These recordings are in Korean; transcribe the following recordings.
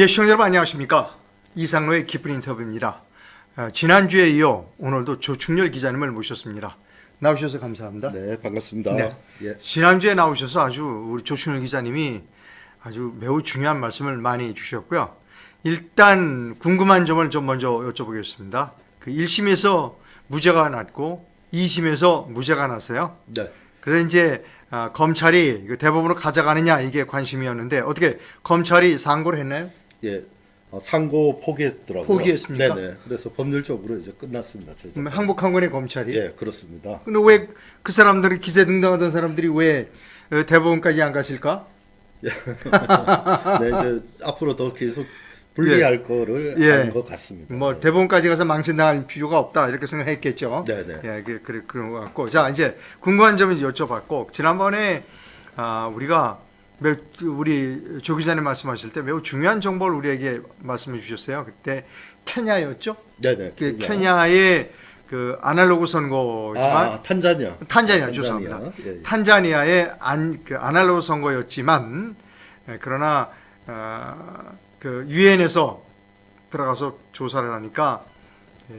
예, 시청자 여러분 안녕하십니까. 이상로의 기쁜 인터뷰입니다. 아, 지난주에 이어 오늘도 조충렬 기자님을 모셨습니다. 나오셔서 감사합니다. 네, 반갑습니다. 네. 예. 지난주에 나오셔서 아주 우리 조충렬 기자님이 아주 매우 중요한 말씀을 많이 주셨고요. 일단 궁금한 점을 좀 먼저 여쭤보겠습니다. 그 1심에서 무죄가 났고 2심에서 무죄가 났어요. 네. 그래서 이제 아, 검찰이 이거 대법원으로 가져가느냐 이게 관심이었는데 어떻게 검찰이 상고를 했나요? 예. 어, 상고 포기했더라고요. 포기했습니까? 네네. 그래서 법률적으로 이제 끝났습니다. 제 그러면 항복한 거네 검찰이. 예, 그렇습니다. 근데 왜 그 사람들이 기세 등등하던 사람들이 왜 어, 대법원까지 안 갔을까? 네, 이제 앞으로 더 계속 분리할 거를 예. 한것 같습니다. 뭐 네. 대법원까지 가서 망신당할 필요가 없다 이렇게 생각했겠죠. 네네. 예, 그, 그, 그런 것 같고 자 이제 궁금한 점을 여쭤봤고 지난번에 아, 우리가 매우, 우리 조 기자님 말씀하실 때 매우 중요한 정보를 우리에게 말씀해 주셨어요. 그때 케냐였죠? 네네. 그 그냥- 케냐의 그 아날로그 선거지만 아, 탄자니아. 탄자니아, 탄자니아. 죄송합니다. 예, 예. 탄자니아의 안, 그 아날로그 선거였지만 예, 그러나 어, 그 유엔에서 들어가서 조사를 하니까 예,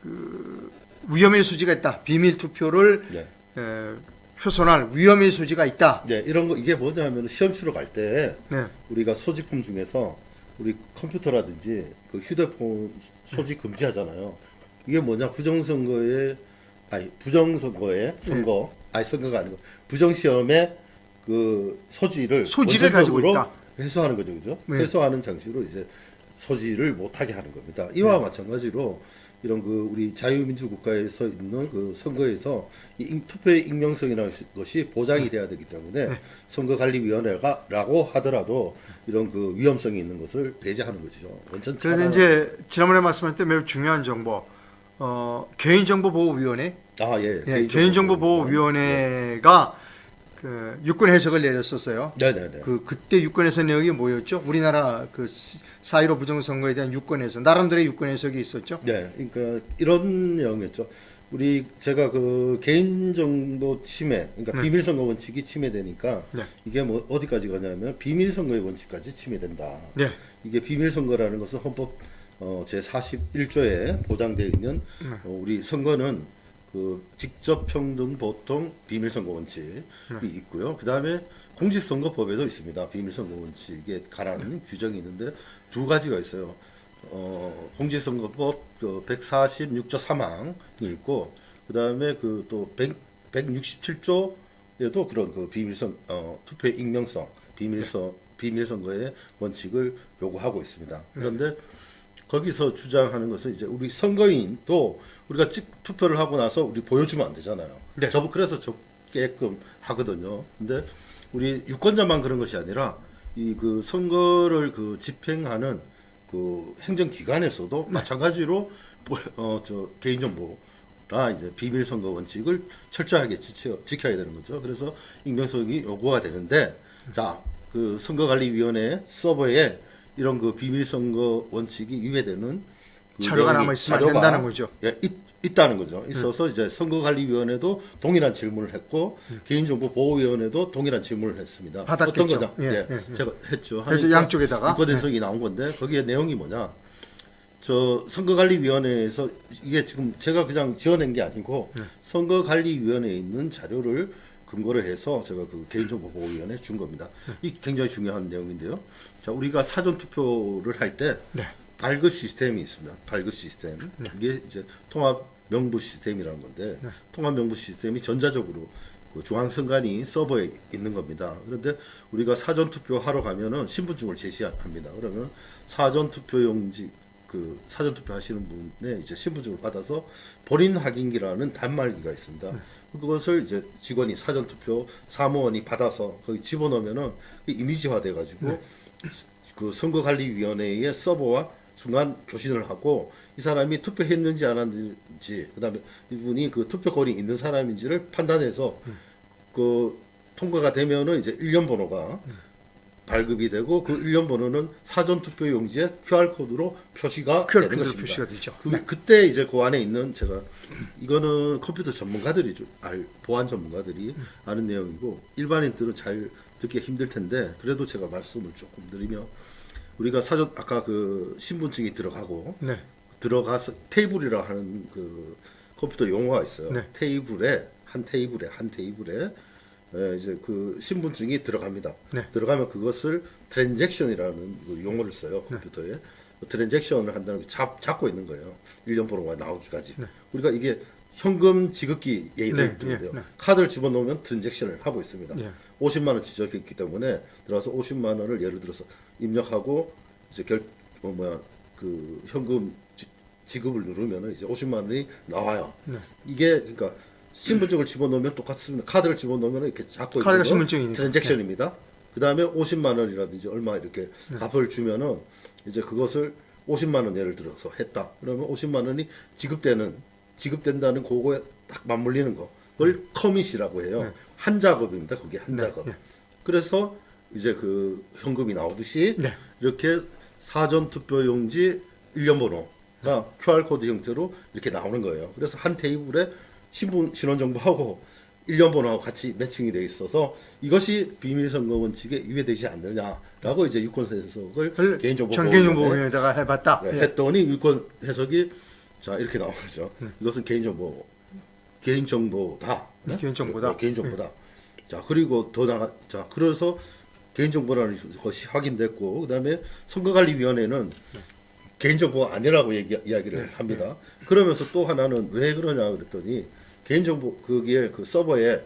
그 위험의 소지가 있다. 비밀 투표를 네. 예, 훼손할 위험의 소지가 있다. 네, 이런 거 이게 뭐냐면 시험 치러 갈때 네. 우리가 소지품 중에서 우리 컴퓨터라든지 그 휴대폰 소지 금지하잖아요. 이게 뭐냐 부정선거에 아니 부정선거에 선거 아니 선거가 아니고 부정시험에 그 소지를 소지를 가지고 원천적으로 있다. 해소하는 거죠, 그죠? 네. 해소하는 장치로 이제 소지를 못하게 하는 겁니다. 이와 네. 마찬가지로 이런 그 우리 자유민주 국가에서 있는 그 선거에서 이 임- 투표의 익명성이라는 것이 보장이 돼야 되기 때문에 네. 선거관리위원회가라고 하더라도 이런 그 위험성이 있는 것을 배제하는 거죠. 원천 그래서 이제 지난번에 말씀할 때 매우 중요한 정보 어, 개인정보보호위원회 아, 예. 예, 개인정보보호위원회가 그 유권 해석을 내렸었어요. 네네네. 그 그때 유권 해석 내용이 뭐였죠? 우리나라 그 사이로 부정선거에 대한 유권 해석 나름대로의 유권 해석이 있었죠. 네, 그러니까 이런 내용이었죠. 우리 제가 그 개인 정보 침해, 그러니까 네. 비밀 선거 원칙이 침해되니까 네. 이게 뭐 어디까지 가냐면 비밀 선거의 원칙까지 침해된다. 네. 이게 비밀 선거라는 것은 헌법 어, 제 41조에 보장되어 있는 네. 어, 우리 선거는 그 직접 평등 보통 비밀선거 원칙이 네. 있고요. 그 다음에 공직선거법에도 있습니다. 비밀선거 원칙에 관한 네. 규정이 있는데 두 가지가 있어요. 어, 공직선거법 그 146조 3항이 있고 그 다음에 그 또 167조에도 그런 그 비밀선 어, 투표의 익명성 비밀선 비밀선거의 원칙을 요구하고 있습니다. 그런데 거기서 주장하는 것은 이제 우리 선거인도 우리가 찍 투표를 하고 나서 우리 보여주면 안 되잖아요. 네. 저 그래서 적게끔 하거든요. 근데 우리 유권자만 그런 것이 아니라 이 그 선거를 그 집행하는 그 행정기관에서도 마찬가지로 어 저 개인 정보나 이제 비밀 선거 원칙을 철저하게 지켜, 지켜야 되는 거죠. 그래서 익명성이 요구가 되는데 자 그 선거관리위원회 서버에 이런 그 비밀 선거 원칙이 위배되는 그 자료가 남아 있으면 자료가 된다는 거죠. 예, 있, 있다는 거죠. 있어서 이제 선거관리위원회도 동일한 질문을 했고 개인정보보호위원회도 동일한 질문을 했습니다. 받았겠죠. 어떤 거냐? 예, 예, 예, 예. 제가 했죠. 그래서 양쪽에다가? 유권 해석이 나온 건데 거기에 내용이 뭐냐? 저 선거관리위원회에서 이게 지금 제가 그냥 지어낸 게 아니고 네. 선거관리위원회에 있는 자료를 근거로 해서 제가 그 개인정보보호위원회에 준 겁니다. 네. 이 굉장히 중요한 내용인데요. 자, 우리가 사전 투표를 할때 네. 발급 시스템이 있습니다. 발급 시스템. 이게 이제 통합 명부 시스템이라는 건데 네. 통합 명부 시스템이 전자적으로 그 중앙선관위 서버에 있는 겁니다. 그런데 우리가 사전 투표 하러 가면은 신분증을 제시합니다. 그러면 사전 투표용지 그 사전 투표 하시는 분의 이제 신분증을 받아서 본인 확인기라는 단말기가 있습니다. 그것을 이제 직원이 사전 투표 사무원이 받아서 거기 집어넣으면은 그 이미지화 돼 가지고 그 선거관리위원회의 서버와 중간 교신을 하고 이 사람이 투표했는지 안 했는지 그 다음에 이분이 그 투표권이 있는 사람인지를 판단해서 그 통과가 되면은 이제 일련 번호가 발급이 되고 그 일련 번호는 사전 투표 용지에 QR 코드로 표시가 QR 되는 것입니다. 표시가 되죠. 그, 그때 이제 그 안에 있는 제가 이거는 컴퓨터 전문가들이 좀 알, 보안 전문가들이 아는 내용이고 일반인들은 잘 듣기 힘들 텐데 그래도 제가 말씀을 조금 드리면 우리가 사전 아까 그 신분증이 들어가고 네. 들어가서 테이블이라 하는 그 컴퓨터 용어가 있어요. 네. 테이블에 한 테이블에 한 테이블에 에, 이제 그 신분증이 들어갑니다. 네. 들어가면 그것을 트랜잭션이라는 그 용어를 써요 컴퓨터에. 그 트랜잭션을 한다는 게 잡, 잡고 있는 거예요. 1년 번호가 나오기까지. 우리가 이게 현금 지급기 예를 네, 들면 돼요. 예, 네. 카드를 집어넣으면 트랜잭션을 하고 있습니다. 예. 50만 원 지적이 있기 때문에 들어가서 50만 원을 예를 들어서 입력하고 이제 결 어, 뭐야 그 현금 지, 지급을 누르면 이제 50만 원이 나와요. 네. 이게 그러니까 신분증을 집어넣으면 똑같습니다. 카드를 집어넣으면 이렇게 잡고 있는 거 신분증이니까. 트랜잭션입니다. 그 다음에 50만 원이라든지 얼마 이렇게 네. 값을 주면은 이제 그것을 50만 원 예를 들어서 했다. 그러면 50만 원이 지급되는 지급된다는 그거에 딱 맞물리는 거. 그걸 commit이라고 해요. 네. 한 작업입니다. 그게 한 네, 작업. 네. 그래서 이제 그 현금이 나오듯이 네. 이렇게 사전 투표용지 일련 번호가 QR 코드 형태로 이렇게 나오는 거예요. 그래서 한 테이블에 신분 신원 정보하고 일련 번호하고 같이 매칭이 돼 있어서 이것이 비밀 선거 원칙에 위배되지 않느냐라고 이제 유권 해석을 개인정보 전개정보위원회에다가 해봤다. 네, 예. 했더니 유권 해석이 자 이렇게 나온 거죠. 이것은 개인정보 개인정보다. 네, 개인정보다. 네, 개인정보다. 자 그리고 더 나가 자 그래서 개인정보라는 것이 확인됐고 그 다음에 선거관리위원회는 개인정보가 아니라고 얘기, 이야기를 합니다. 그러면서 또 하나는 왜 그러냐 그랬더니 개인정보 거기에 그 서버에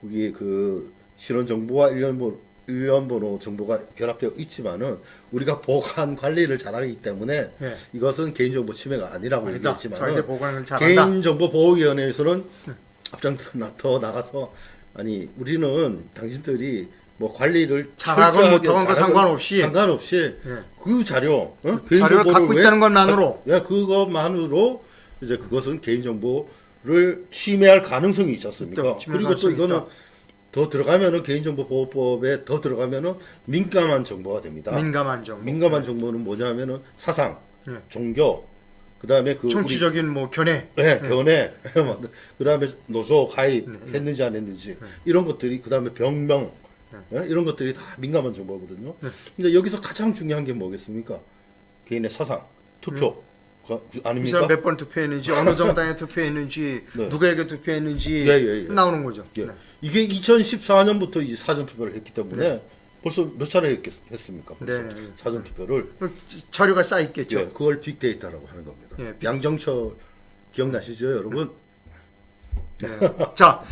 거기에 그 실원 정보와 일련 번 호 일련 번호 정보가 결합되어 있지만은 우리가 보관 관리를 잘하기 때문에 예. 이것은 개인정보 침해가 아니라고 아니다. 얘기했지만 자기들 보관을 잘한다. 개인정보 보호위원회에서는 앞장 나- 더 나가서 아니 우리는 당신들이 뭐 관리를 잘하건 철저하게 못하건 그 잘하건 상관없이 상관없이 예. 그 자료 어? 자료를 갖고 왜- 있다는 것만으로. 예, 그것만으로 이제 그것은 개인정보를 침해할 가능성이? 있다, 침해할 그리고 또 이거는 있다. 더 들어가면은 개인정보보호법에 더 들어가면은 민감한 정보가 됩니다. 민감한 정보. 민감한 정보는 뭐냐면은 사상, 예. 종교, 그다음에 그 정치적인 뭐 견해. 네, 견해, 그다음에 노조 가입했는지 안 했는지 이런 것들이 그다음에 병명 예? 이런 것들이 다 민감한 정보거든요. 근데 여기서 가장 중요한 게 뭐겠습니까? 개인의 사상, 투표 가- 이 아닙니까? 사람 몇 번 투표했는지 어느 정당에 투표했는지 네. 누구에게 투표했는지 예, 예, 예. 나오는 거죠. 예. 네. 이게 2014년부터 이제 사전 투표를 했기 때문에 벌써 몇 차례 했겠, 했습니까? 네, 네. 사전 투표를 자료가 쌓여 있겠죠. 예, 그걸 빅데이터라고 하는 겁니다. 예, 빅- 양정철 기억나시죠, 여러분? 네. 자,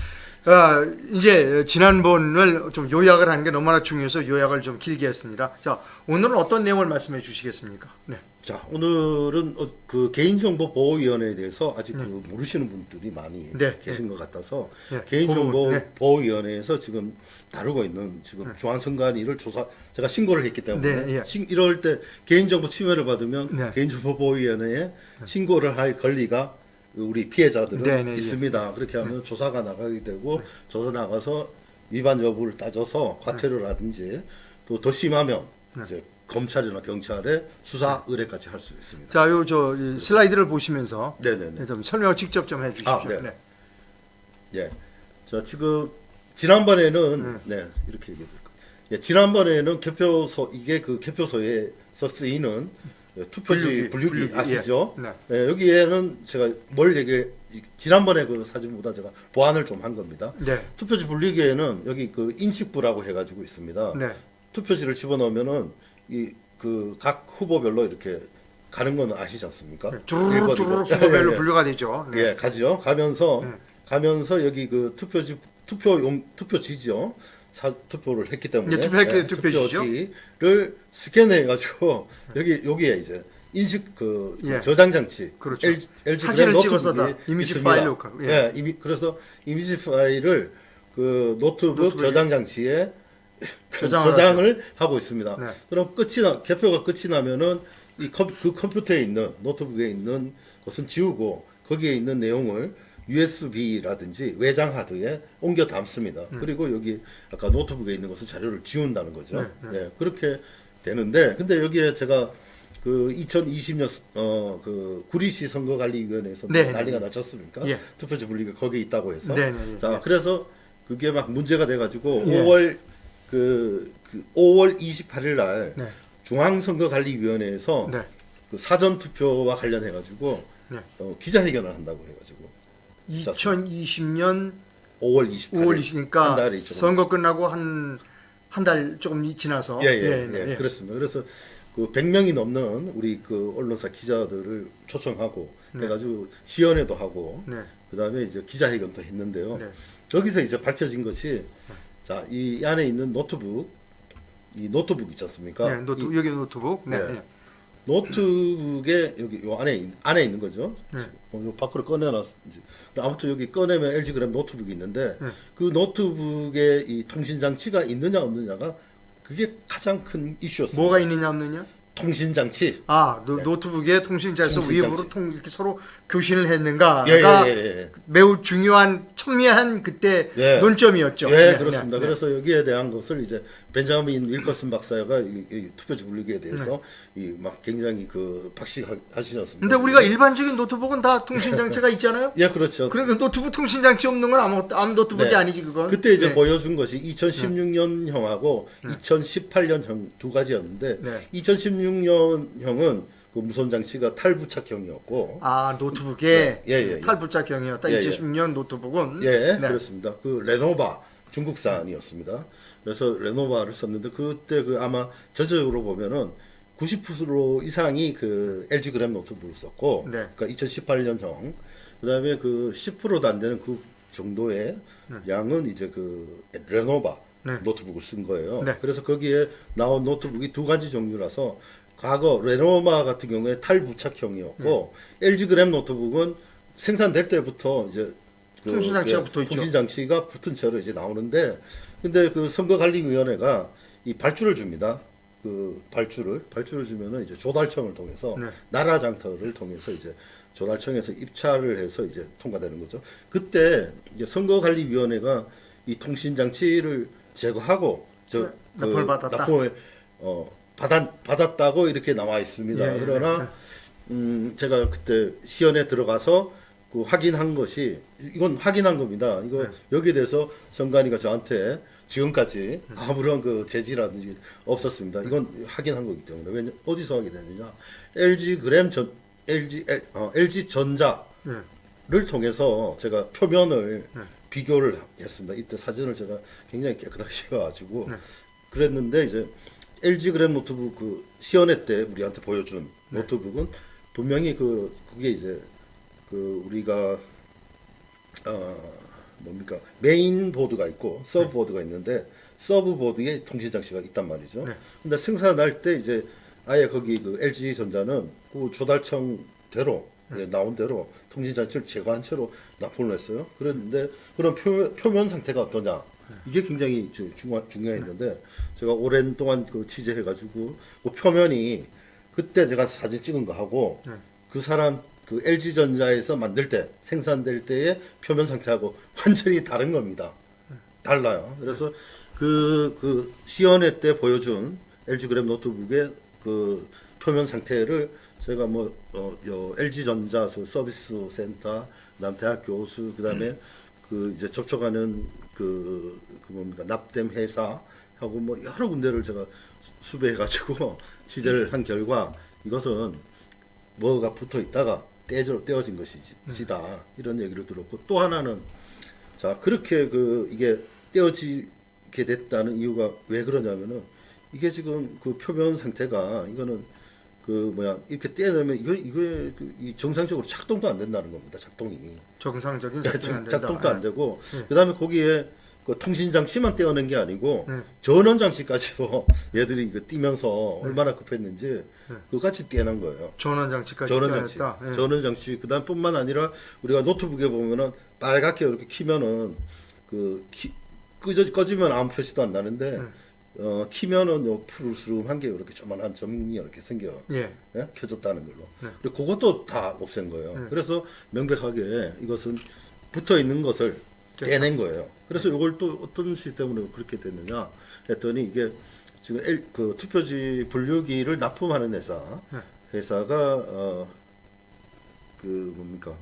어, 이제 지난번을 좀 요약을 하는 게 너무나 중요해서 요약을 좀 길게 했습니다. 자, 오늘은 어떤 내용을 말씀해 주시겠습니까? 네. 자, 오늘은 어, 그 개인정보 보호위원회에 대해서 아직 그 모르시는 분들이 많이 네. 계신 것 같아서 네. 보호- 네. 개인정보 보호위원회에서 지금 다루고 있는 지금 중앙선관위를 조사 제가 신고를 했기 때문에 네, 예. 신- 이럴 때 개인정보 침해를 받으면 네. 개인정보 보호위원회에 신고를 할 권리가 우리 피해자들은 네, 네, 예. 있습니다. 그렇게 하면 조사가 나가게 되고 조사 나가서 위반 여부를 따져서 과태료라든지 또 더 심하면 네. 이제 검찰이나 경찰에 수사 의뢰까지 할 수 있습니다. 자, 요 저 슬라이드를 보시면서 네네네. 좀 설명을 직접 좀 해주십시오. 아, 네. 네. 예. 자 지금 지난번에는 네 이렇게 얘기해 드릴게요. 예, 지난번에는 개표소 이게 그 개표소에서 쓰이는 예, 투표지 분류기, 분류기, 분류기, 아시죠? 예. 네. 예, 여기에는 제가 뭘 얘기 지난번에 그 사진보다 제가 보완을 좀 한 겁니다. 네. 투표지 분류기에는 여기 그 인식부라고 해가지고 있습니다. 네. 투표지를 집어넣으면은 이 그 각 후보별로 이렇게 가는 건 아시지 않습니까? 일번, 주르륵 이번. 후보별로 예, 예. 분류가 되죠. 네. 예, 가지요. 가면서 네. 가면서 여기 그 투표지 투표용 투표지죠. 사, 투표를 했기 때문에 예, 투표했기 투표지죠. 투표지를 스캔해 가지고 여기 여기에 이제 인식 그 예. 저장 장치 그렇죠. L, LG 사진을 찍어서 이미지 있습니다. 파일로 가- 예. 예, 이미 그래서 이미지 파일을 그 노트북 노트북에 저장 장치에 저장을 저장을 하고 있습니다. 네. 그럼 끝이 나 개표가 끝이 나면은 이 컴, 그 컴퓨터에 있는 노트북에 있는 것은 지우고 거기에 있는 내용을 USB라든지 외장 하드에 옮겨 담습니다. 그리고 여기 아까 노트북에 있는 것은 자료를 지운다는 거죠. 네, 네. 네, 그렇게 되는데 근데 여기에 제가 그 2020년 어 그 구리시 선거관리위원회에서 네, 네, 난리가 네. 났었습니까? 예. 투표지 분리가 거기 있다고 해서 네, 네, 네. 자 그래서 그게 막 문제가 돼가지고 예. 5월 그, 그 5월 28일 날 네. 중앙선거관리위원회에서 네. 그 사전 투표와 관련해 가지고 네. 어, 기자회견을 한다고 해 가지고 2020년 5월 28일 5월 한 20일이니까 달이 조금 선거 끝나고 한 한 달 조금 지나서 예, 예, 네, 예, 예. 그렇습니다. 그래서 그 100명이 넘는 우리 그 언론사 기자들을 초청하고 네. 해가지고 시연회도 하고 네. 그다음에 이제 기자회견도 했는데요. 네. 여기서 이제 밝혀진 것이 자, 이 안에 있는 노트북 이 노트북 있지 않습니까? 네, 노트, 이 여기 노트북. 네. 네. 네. 노트북에 여기 요 안에 있- 안에 있는 거죠. 네. 어, 요 밖으로 꺼내놨. 아무튼 여기 꺼내면 LG 그램 노트북이 있는데 네. 그 노트북에 이 통신 장치가 있느냐 없느냐가 그게 가장 큰 이슈였습니다. 뭐가 있느냐 없느냐? 통신 장치. 아 노, 노트북에 통신자에서 통신 장치. 통 이렇게 서로 교신을 했는가가 예, 예, 예, 예. 매우 중요한 첨예한 그때 예. 논점이었죠. 예, 네, 그렇습니다. 그래서 여기에 대한 것을 이제 벤자민 윌커슨 박사가 이, 이 투표지 분류기에 대해서 네. 이막 굉장히 그 박식하시셨습니다. 근데 우리가 일반적인 노트북은 다 통신 장치가 있잖아요. 예, 그렇죠. 그러니까 노트북 통신 장치 없는 건 아무 아무 노트북이 네. 아니지 그건. 그때 이제 네. 보여준 것이 2016년형하고 2018년형 두 가지였는데 네. 2016년형은 그 무선 장치가 탈부착형이었고 아 노트북에 예, 예, 예. 탈부착형이었다. 예, 예. 2010년 노트북은. 예, 네. 그렇습니다. 그 레노바 중국산이었습니다. 그래서 레노바를 썼는데 그때 그 아마 전체적으로 보면은 90% 이상이 그 LG 그램 노트북을 썼고, 네. 그러니까 2018년형, 그다음에 그 10%도 안 되는 그 정도의 양은 이제 그 레노바 네. 노트북을 쓴 거예요. 네. 그래서 거기에 나온 노트북이 두 가지 종류라서 과거 레노바 같은 경우에 탈부착형이었고 네. LG 그램 노트북은 생산될 때부터 이제 그 통신 장치가 예, 붙어 있죠. 통신 장치가 붙은 채로 이제 나오는데 근데 그 선거관리위원회가 이 발주를 줍니다. 그 발주를 발주를 주면은 이제 조달청을 통해서 네. 나라 장터를 통해서 이제 조달청에서 입찰을 해서 이제 통과되는 거죠. 그때 이제 선거관리위원회가 이 통신 장치를 제거하고 저 네, 납품을 받았다. 납품을 어 받았 받았다고 이렇게 나와 있습니다. 예, 예, 그러나 네. 음 제가 그때 시연에 들어가서 그 확인한 것이 이건 확인한 겁니다. 이거 네. 여기에 대해서 선관위가 저한테 지금까지 아무런 그 제지라든지 없었습니다. 이건 확인한 거기 때문에 왜냐 어디서 확인했느냐 LG 그램 전 LG 어, LG 전자를 네. 통해서 제가 표면을 네. 비교를 했습니다. 이때 사진을 제가 굉장히 깨끗하게 찍어가지고 네. 그랬는데 이제 LG 그램 노트북 그 시연회 때 우리한테 보여준 네. 노트북은 분명히 그 그게 이제 그 우리가 어 뭡니까 메인 보드가 있고 서브 보드가 있는데 서브 보드에 통신 장치가 있단 말이죠. 네. 근데 생산할 때 이제 아예 거기 그 LG 전자는 그 조달청대로 예, 나온 대로 통신 장치를 제거한 채로 납품을 했어요. 그랬는데 그런 표, 표면 상태가 어떠냐 이게 굉장히 주- 중요, 중요했는데 제가 오랜 동안 그 취재해가지고 그 표면이 그때 제가 사진 찍은 거 하고 네. 그 사람 그 LG 전자에서 만들 때 생산될 때의 표면 상태하고 완전히 다른 겁니다. 달라요. 그래서 그, 그 시연회 때 보여준 LG 그램 노트북의 그 표면 상태를 제가 뭐, 어, 요 LG 전자 그 서비스 센터, 그 다음 대학 교수, 그 다음에 그 이제 접촉하는 그, 그 뭡니까, 납땜 회사 하고 뭐 여러 군데를 제가 수배해 가지고 취재를 한 결과 이것은 뭐가 붙어 있다가 떼져, 떼어진 것이다. 이런 얘기를 들었고 또 하나는 자, 그렇게 그 이게 떼어지게 됐다는 이유가 왜 그러냐면은 이게 지금 그 표면 상태가 이거는 그 뭐야 이렇게 떼내면 이거 이거에 그이 정상적으로 작동도 안 된다는 겁니다. 작동이 정상적인 자- 작동이 안 된다. 작동도 안 되고 네. 그다음에 거기에 그 통신 장치만 떼어낸 게 아니고 네. 전원 장치까지도 얘들이 이거 띄면서 네. 얼마나 급했는지 그거 같이 떼어낸 거예요. 전원 장치까지 전원 장치. 예. 전원 장치. 그다음뿐만 아니라 우리가 노트북에 보면은 빨갛게 이렇게 키면은 그 키, 꺼지면 아무 표시도 안 나는데 네. 어 키면은 요 푸르스름 한 게 이렇게 조만한 점이 이렇게 생겨. 예. 예? 켜졌다는 걸로. 네. 그리고 그것도 다 없앤 거예요. 네. 그래서 명백하게 이것은 붙어 있는 것을 떼낸 거예요. 그래서 이걸 또 어떤 시스템으로 그렇게 됐느냐 했더니 이게 지금 L, 그 투표지 분류기를 납품하는 회사 네. 회사가 어 그 뭡니까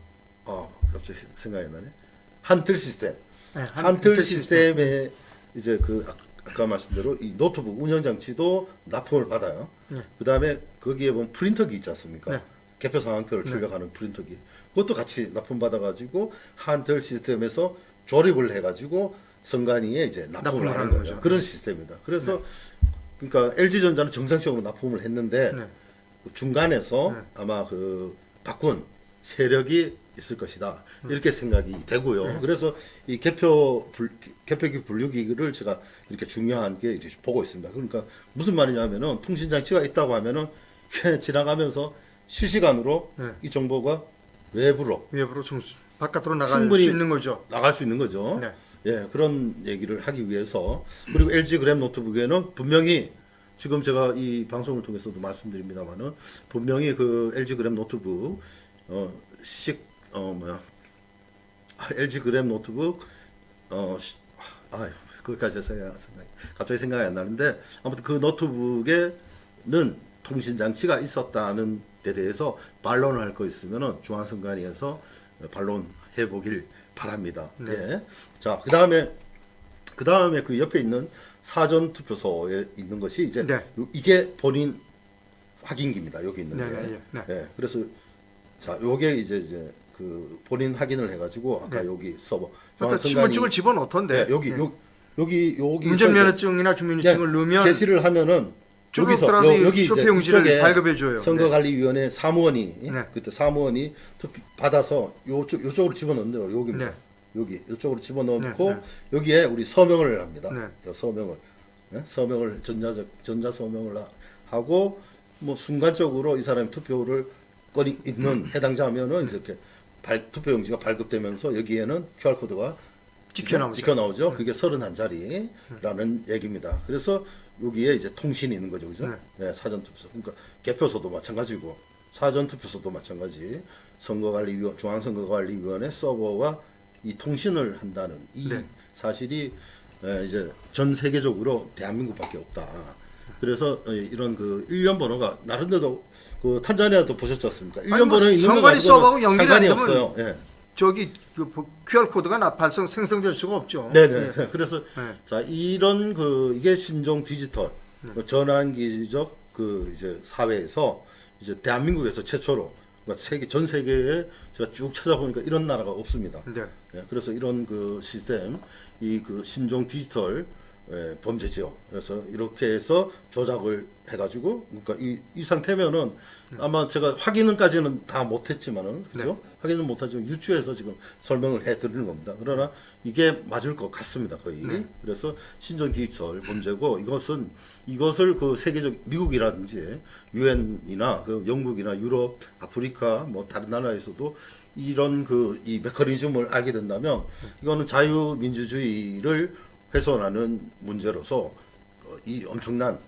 아 갑자기 생각이 나네 한틀 시스템 예, 한- 한틀 한틀 시스템에 이제 그 아, 아까 말씀대로 이 노트북 운영 장치도 납품을 받아요. 네. 그 다음에 거기에 보면 프린터기 있지 않습니까? 네. 개표 상황표를 출력하는 프린터기. 그것도 같이 납품 받아 가지고 한tel 시스템에서 조립을 해 가지고 선관위에 이제 납품을 납품을 하는 하는 거죠. 거죠. 네. 그런 시스템입니다. 그래서 그러니까 LG전자는 정상적으로 납품을 했는데 네. 그 중간에서 네. 아마 그 바꾼 세력이 있을 것이다 이렇게 생각이 되고요. 네. 그래서 이 개표 불, 개표기 분류기를 제가 이렇게 중요한 게 이렇게 보고 있습니다. 그러니까 무슨 말이냐면은 통신 장치가 있다고 하면은 지나가면서 실시간으로 네. 이 정보가 외부로 외부로 중 바깥으로 나갈 수 있는 거죠. 나갈 수 있는 거죠. 네. 예, 그런 얘기를 하기 위해서 그리고 LG 그램 노트북에는 분명히 지금 제가 이 방송을 통해서도 말씀드립니다만은 분명히 그 LG 그램 노트북 어 식 어 뭐야 아, LG 그램 노트북 어 시- 아 그것까지 생각 생각 갑자기 생각이 안 나는데 아무튼 그 노트북에는 통신 장치가 있었다는 데 대해서 반론을 할 거 있으면은 중앙선관위에서 반론해 보길 바랍니다. 네. 예. 자, 그 다음에 그 다음에 그 옆에 있는 사전 투표소에 있는 것이 이제 네. 요- 이게 본인 확인기입니다. 여기 있는 네, 게. 네, 네. 예, 그래서 자, 요게 이제 이제 그 본인 확인을 해 가지고 아까 네. 여기 서버 신분증을 집어넣던데. 네, 여기 네. 요, 여기 여기 운전면허증이나 주민등록증을 넣으면 제시를 하면은 쭉 여기서 여, 여기 이제 쇼핑용지를 이쪽에 발급해 줘요. 선거관리위원회 사무원이 네. 그때 사무원이 받아서 요쪽 요쪽으로 집어넣는데요. 여기입니다. 네. 여기 이쪽으로 집어넣고 네, 네. 여기에 우리 서명을 합니다. 네. 저 서명을 네? 서명을 전자적 전자 서명을 하- 하고 뭐 순간적으로 이 사람이 투표를 거리 있는 해당자면은 이제 이렇게 발, 투표용지가 발급되면서 여기에는 QR 코드가 찍혀 나오죠. 찍혀 나오죠. 그게 31자리라는 얘기입니다. 그래서 여기에 이제 통신이 있는 거죠. 그죠? 네, 사전 투표소. 그러니까 개표소도 마찬가지고 사전 투표소도 마찬가지. 선거관리위원 중앙선거관리위원회 서버와 이 통신을 한다는 이 네. 사실이 에, 이제 전 세계적으로 대한민국밖에 없다. 그래서 에, 이런 그 일련 번호가 나름대로 그 탄자니아도 보셨지 않습니까? 일련 뭐 번호 있는 상관이 안 되면 없어요. 예. 저기 그 QR 코드가 나 발송 생성될 수가 없죠. 네네. 예. 그래서 네. 자 이런 그 이게 신종 디지털 그 전환기적 그 이제 사회에서 이제 대한민국에서 최초로 그러니까 세계 전 세계에 제가 쭉 찾아보니까 이런 나라가 없습니다. 네. 예, 그래서 이런 그 시스템 이 그 신종 디지털 예, 범죄죠. 그래서 이렇게 해서 조작을 해가지고 그러니까 이, 이 상태면은 아마 제가 확인은까지는 다 못했지만은 그죠? 확인은 못하지만 유추해서 지금 설명을 해드리는 겁니다. 그러나 이게 맞을 것 같습니다 거의. 네. 그래서 디지털 범죄고 이것은 이것을 그 세계적 미국이라든지 유엔이나 그 영국이나 유럽, 아프리카 뭐 다른 나라에서도 이런 그 이 메커니즘을 알게 된다면 이거는 자유민주주의를 훼손하는 문제로서 어, 이 엄청난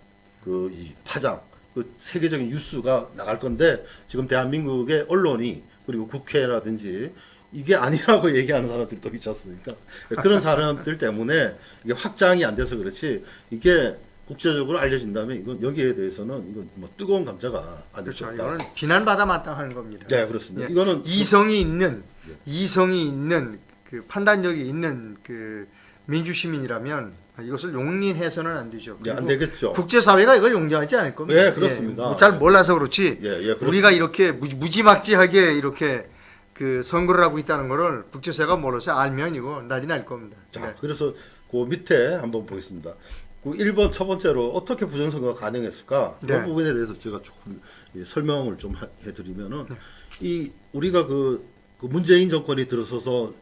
그 이 파장, 그 세계적인 뉴스가 나갈 건데 지금 대한민국의 언론이 그리고 국회라든지 이게 아니라고 얘기하는 사람들이 또 있지 않습니까? 그런 사람들 때문에 이게 확장이 안 돼서 그렇지 이게 국제적으로 알려진다면 이건 여기에 대해서는 이건 뭐 뜨거운 감자가 아닐 수 그렇죠. 없다. 이거는 비난받아 마땅한 겁니다. 네, 그렇습니다. 예. 이거는 이성이 있는 이성이 있는 그 판단력이 있는 그 민주 시민이라면 이것을 용인해서는 안 되죠. 예, 안 되겠죠. 국제사회가 이걸 용인하지 않을 겁니다. 예, 그렇습니다. 뭐잘 몰라서 그렇지. 예, 예, 그렇습니다. 우리가 이렇게 무- 무지 막지하게 이렇게 그 선거를 하고 있다는 거를 국제사회가 몰라서 알면 이거 난리 날 겁니다. 자, 네. 그래서 그 밑에 한번 보겠습니다. 그 1번 첫 번째로 어떻게 부정선거가 가능했을까? 네. 그 부분에 대해서 제가 조금 이 설명을 좀 하- 해드리면은 네. 이 우리가 그, 그 문재인 정권이 들어서서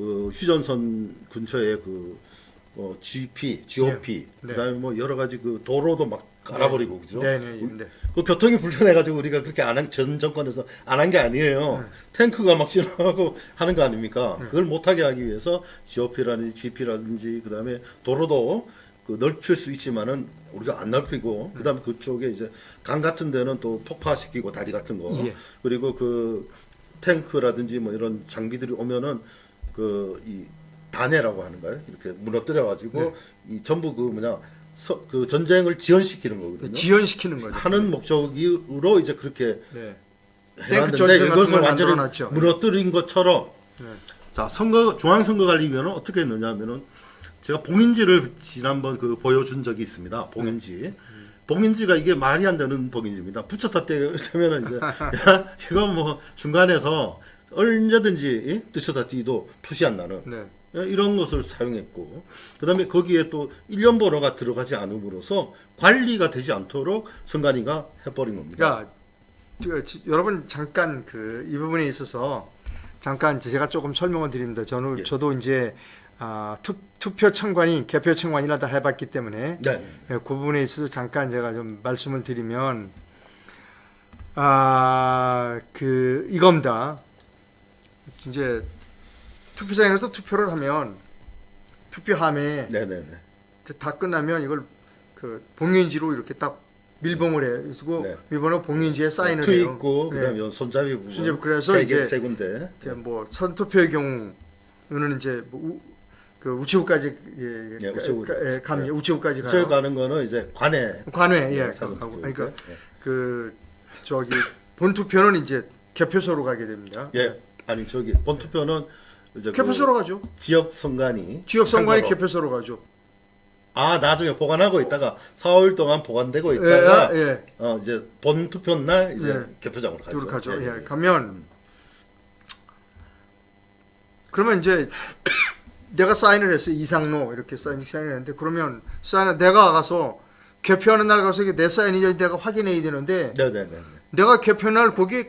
그 휴전선 근처에 그 어, GP, GOP, 네. 그다음에 뭐 여러 가지 그 도로도 막 깔아버리고 그죠? 네, 네, 네. 그 교통이 불편해가지고 우리가 그렇게 안 한 전 정권에서 안 한 게 아니에요. 탱크가 막 지나가고 하는 거 아닙니까? 그걸 못하게 하기 위해서 GOP라든지 GP라든지 그다음에 도로도 그 넓힐 수 있지만은 우리가 안 넓히고 그다음에 그쪽에 이제 강 같은 데는 또 폭파시키고 다리 같은 거 예. 그리고 그 탱크라든지 뭐 이런 장비들이 오면은 그 이 단해라고 하는 거예요. 이렇게 무너뜨려 가지고 이 전부 그 뭐냐 서, 그 전쟁을 지연시키는 거거든요. 지연시키는 거죠. 하는 목적으로 이제 그렇게 네. 해놨는데 걸 완전히 만들어놨죠. 무너뜨린 것처럼 네. 자 선거 중앙선거관리위원회는 어떻게 했느냐면은 제가 봉인지를 지난번 그 보여준 적이 있습니다. 봉인지. 봉인지가 이게 말이 안 되는 봉인지입니다. 붙였다 떼면은 이제 야, 이거 뭐 중간에서 얼마든지 붙였다 띄도 표시 안 나는 네. 이런 것을 사용했고 그 다음에 거기에 또 일련 번호가 들어가지 않음으로써 관리가 되지 않도록 선관위가 해버린 겁니다. 그러니까 여러분 잠깐 그 이 부분에 있어서 잠깐 제가 조금 설명을 드립니다. 저는 예. 저도 이제 아, 투, 투표 참관이 개표 참관이나 다 해봤기 때문에 네. 예, 그 부분에 있어서 잠깐 제가 좀 말씀을 드리면 아 그 이겁니다. 이제 투표장에서 투표를 하면 투표함에 네네네. 다 끝나면 이걸 그 봉인지로 이렇게 딱 밀봉을 해. 그리고 네. 밀봉을 봉인지에 사인을 투 해요. 있고 네. 그다음에 요 손잡이 부분 손잡이, 그래서 세, 개, 이제- 세 군데 이제 뭐 사전투표의 경우는 이제 뭐 우, 그 우체국까지 예, 예, 우체국. 예, 감 예. 우체국까지 가요. 저희 가는 거는 이제 관내 관외 예, 가고. 그러니까 예. 그 저기 본 투표는 이제 개표소로 가게 됩니다. 예. 아니 저기 본투표는 이제 그 개표소로 가죠. 지역 선관위 지역 선관위. 개표소로 가죠. 아 나중에 보관하고 있다가 4월 동안 보관되고 예, 있다가 예. 어 이제 본 투표 날 이제 예. 개표장으로 가죠. 가죠. 예, 예, 예. 가면 그러면 이제 내가 사인을 했어요. 이상로 이렇게 사인 사인을 했는데 그러면 사인을 내가 가서 개표하는 날 가서 이게 내 사인이지 내가 확인해야 되는데 네네네. 내가 개표 날 거기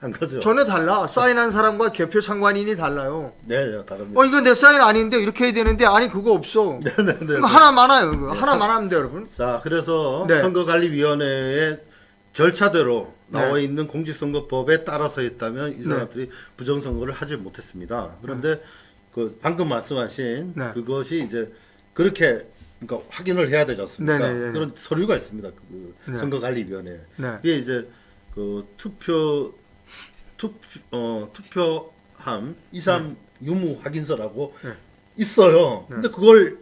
한 거죠. 전에 달라. 사인한 사람과 개표 참관인이 달라요. 네, 네, 다릅니다. 어 이거 내 사인 아닌데 이렇게 해야 되는데 아니 그거 없어. 네 네네. 이거 하나 많아요. 그거. 하나만 하면 돼요, 여러분. 자, 그래서 네. 선거관리위원회의 절차대로 나와 네. 있는 공직선거법에 따라서 했다면 이 사람들이 부정선거를 하지 못했습니다. 그런데 그 방금 말씀하신 네. 그것이 이제 그렇게 그러니까 확인을 해야 되지 않습니까? 네, 네, 네. 그런 서류가 있습니다. 그 네. 선거관리위원회. 네. 이게 이제 그 투표 투표 어 투표함 이상 유무 확인서라고 네. 있어요. 네. 근데 그걸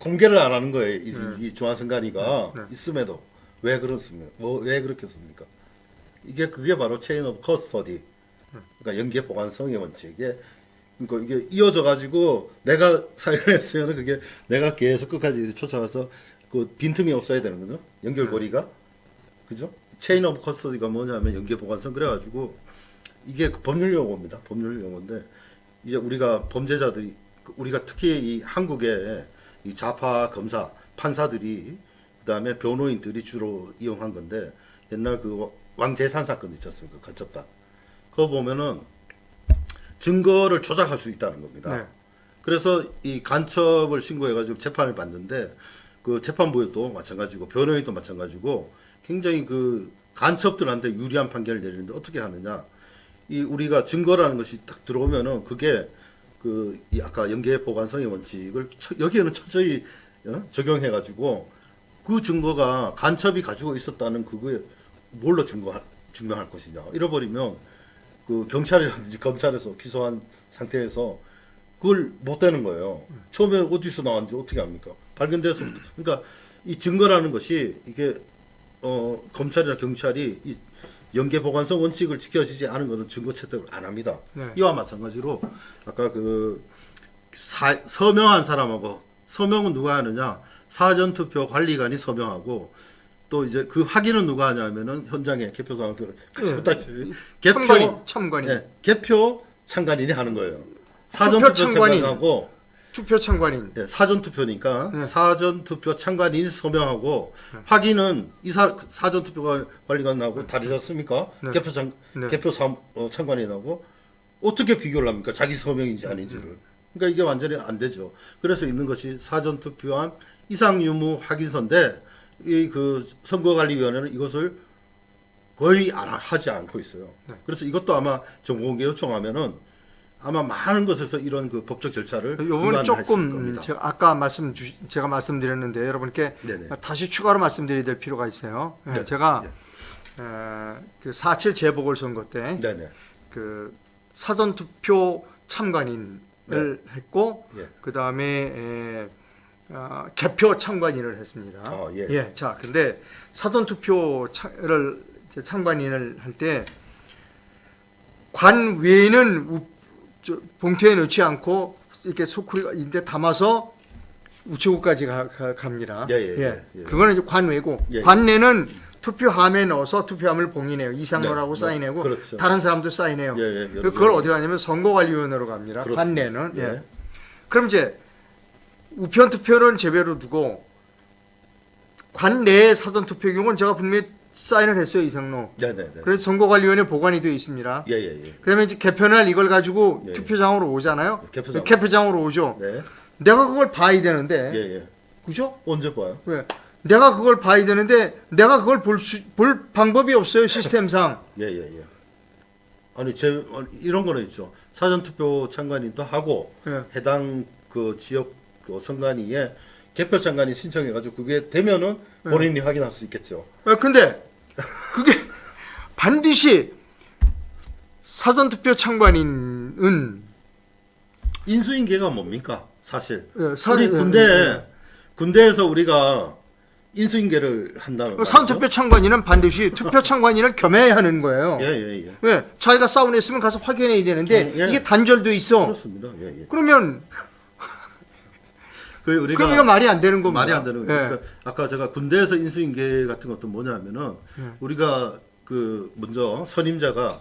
공개를 안 하는 거예요. 이, 네. 이 중앙선관위가 네. 네. 있음에도 왜 그렇습니까? 뭐 왜 그렇겠습니까? 이게 그게 바로 chain of custody. 그러니까 연계 보관성의 원칙에 그러니까 이게 이어져 가지고 내가 사인을 했으면 그게 내가 계속 끝까지 쫓아가서 그 빈틈이 없어야 되는 거죠. 연결고리가. 그죠? Chain of Custody가 뭐냐면 연계 보관성 그래가지고 이게 그 법률 용어입니다. 법률 용어인데 이제 우리가 범죄자들이 그 우리가 특히 이 한국의 이 좌파 검사 판사들이 그다음에 변호인들이 주로 이용한 건데 옛날 그 왕재산 사건 있지 않습니까? 간첩단. 그거 보면은 증거를 조작할 수 있다는 겁니다. 네. 그래서 이 간첩을 신고해가지고 재판을 받는데 그 재판부에도 마찬가지고 변호인도 마찬가지고 굉장히 그 간첩들한테 유리한 판결을 내리는데 어떻게 하느냐 이 우리가 증거라는 것이 딱 들어오면은 그게 그이 아까 연계 보관성의 원칙을 처- 여기에는 철저히 어? 적용해 가지고 그 증거가 간첩이 가지고 있었다는 그거에 뭘로 증거 증명할 것이냐 잃어버리면 그 경찰이라든지 검찰에서 기소한 상태에서 그걸 못 되는 거예요. 처음에 어디서 나왔는지 어떻게 합니까? 발견돼서 그러니까 이 증거라는 것이 이게 어 검찰이나 경찰이 이 연계 보관성 원칙을 지켜지지 않은 것은 증거 채택을 안 합니다. 네. 이와 마찬가지로 아까 그 사, 서명한 사람하고 서명은 누가 하느냐 사전 투표 관리관이 서명하고 또 이제 그 확인은 누가 하냐면은 현장에 개표 상표를 네. 개표 참관인, 참관인. 예, 개표 참관인이 하는 거예요. 사전 투표 투표 참관인. 참관하고 투표 참관인. 예, 사전 투표니까 네. 사전 투표 참관인이 서명하고 확인은 이 사, 사전 투표 관리관하고 다르셨습니까? 네. 개표 참 네. 개표 참, 어, 참관인하고 어떻게 비교를 합니까? 자기 서명인지 아닌지를. 그러니까 이게 완전히 안 되죠. 그래서 있는 것이 사전 투표한 이상 유무 확인서인데 이 그 선거관리위원회는 이것을 거의 안 하- 하지 않고 있어요. 네. 그래서 이것도 아마 정보공개 요청하면은 아마 많은 것에서 이런 그 법적 절차를 요번 위반할 수 있을 조금. 제가 아까 말씀 주, 제가 말씀드렸는데 여러분께 네네. 다시 추가로 말씀드려야 될 필요가 있어요. 예, 네. 제가 네. 에, 그4.7 재보궐 선거 때. 그 사전 투표 참관인을 했고 예. 그 다음에 어, 개표 참관인을 했습니다. 아, 예. 자, 근데 사전 투표를 참관인을 할 때 관 외에는 우- 저, 봉투에 넣지 않고 이렇게 소쿠리가 인데 담아서 우체국까지 가, 가- 갑니다. 예, 예, 예, 예. 그거는 이제 관외고 예, 예. 관내는 투표함에 넣어서 투표함을 봉인해요. 이상로라고 네, 네, 사인하고 그렇죠. 다른 사람도 사인해요. 예, 예, 그걸 어디로 가냐면 선거관리위원회로 갑니다. 그렇습니다. 관내는. 예. 예. 그럼 이제 우편 투표는 제외로 두고 관내의 사전 투표 경우는 제가 분명히 사인을 했어요 이상로. 네네네. 그래서 선거관리위원회 보관이 되어 있습니다. 예예예. 예, 그다음에 이제 개편할 이걸 가지고 예. 투표장으로 오잖아요. 개표장. 개표장으로 오죠. 네. 내가 그걸 봐야 되는데, 예예. 그죠? 언제 봐요? 왜? 내가 그걸 봐야 되는데 내가 그걸 볼, 수, 볼 방법이 없어요 시스템상. 예예예. 아니 제 어, 이런 거는 있죠. 사전 투표 참관인도 하고 예. 해당 그 지역 그 선관위에 개표 참관인 신청해가지고 그게 되면은 네. 본인이 확인할 수 있겠죠. 어, 근데 그게 반드시 사전투표 참관인은 인수인계가 뭡니까? 사실 예, 사- 우리 예, 군대 예, 군대에서 우리가 인수인계를 한다는 그 거죠. 사전투표 참관인은 반드시 투표 참관인을 겸해야 하는 거예요. 예 예예. 예, 왜? 자기가 했으면 가서 확인해야 되는데 음, 예. 이게 단절돼 있어. 그렇습니다. 예 예. 그러면 그 우리가 그럼 이거 말이 안 되는 겁니다. 말이 안 되는 거예요. 예. 그러니까 아까 제가 군대에서 인수인계 같은 것도 뭐냐면은 예. 우리가 그 먼저 선임자가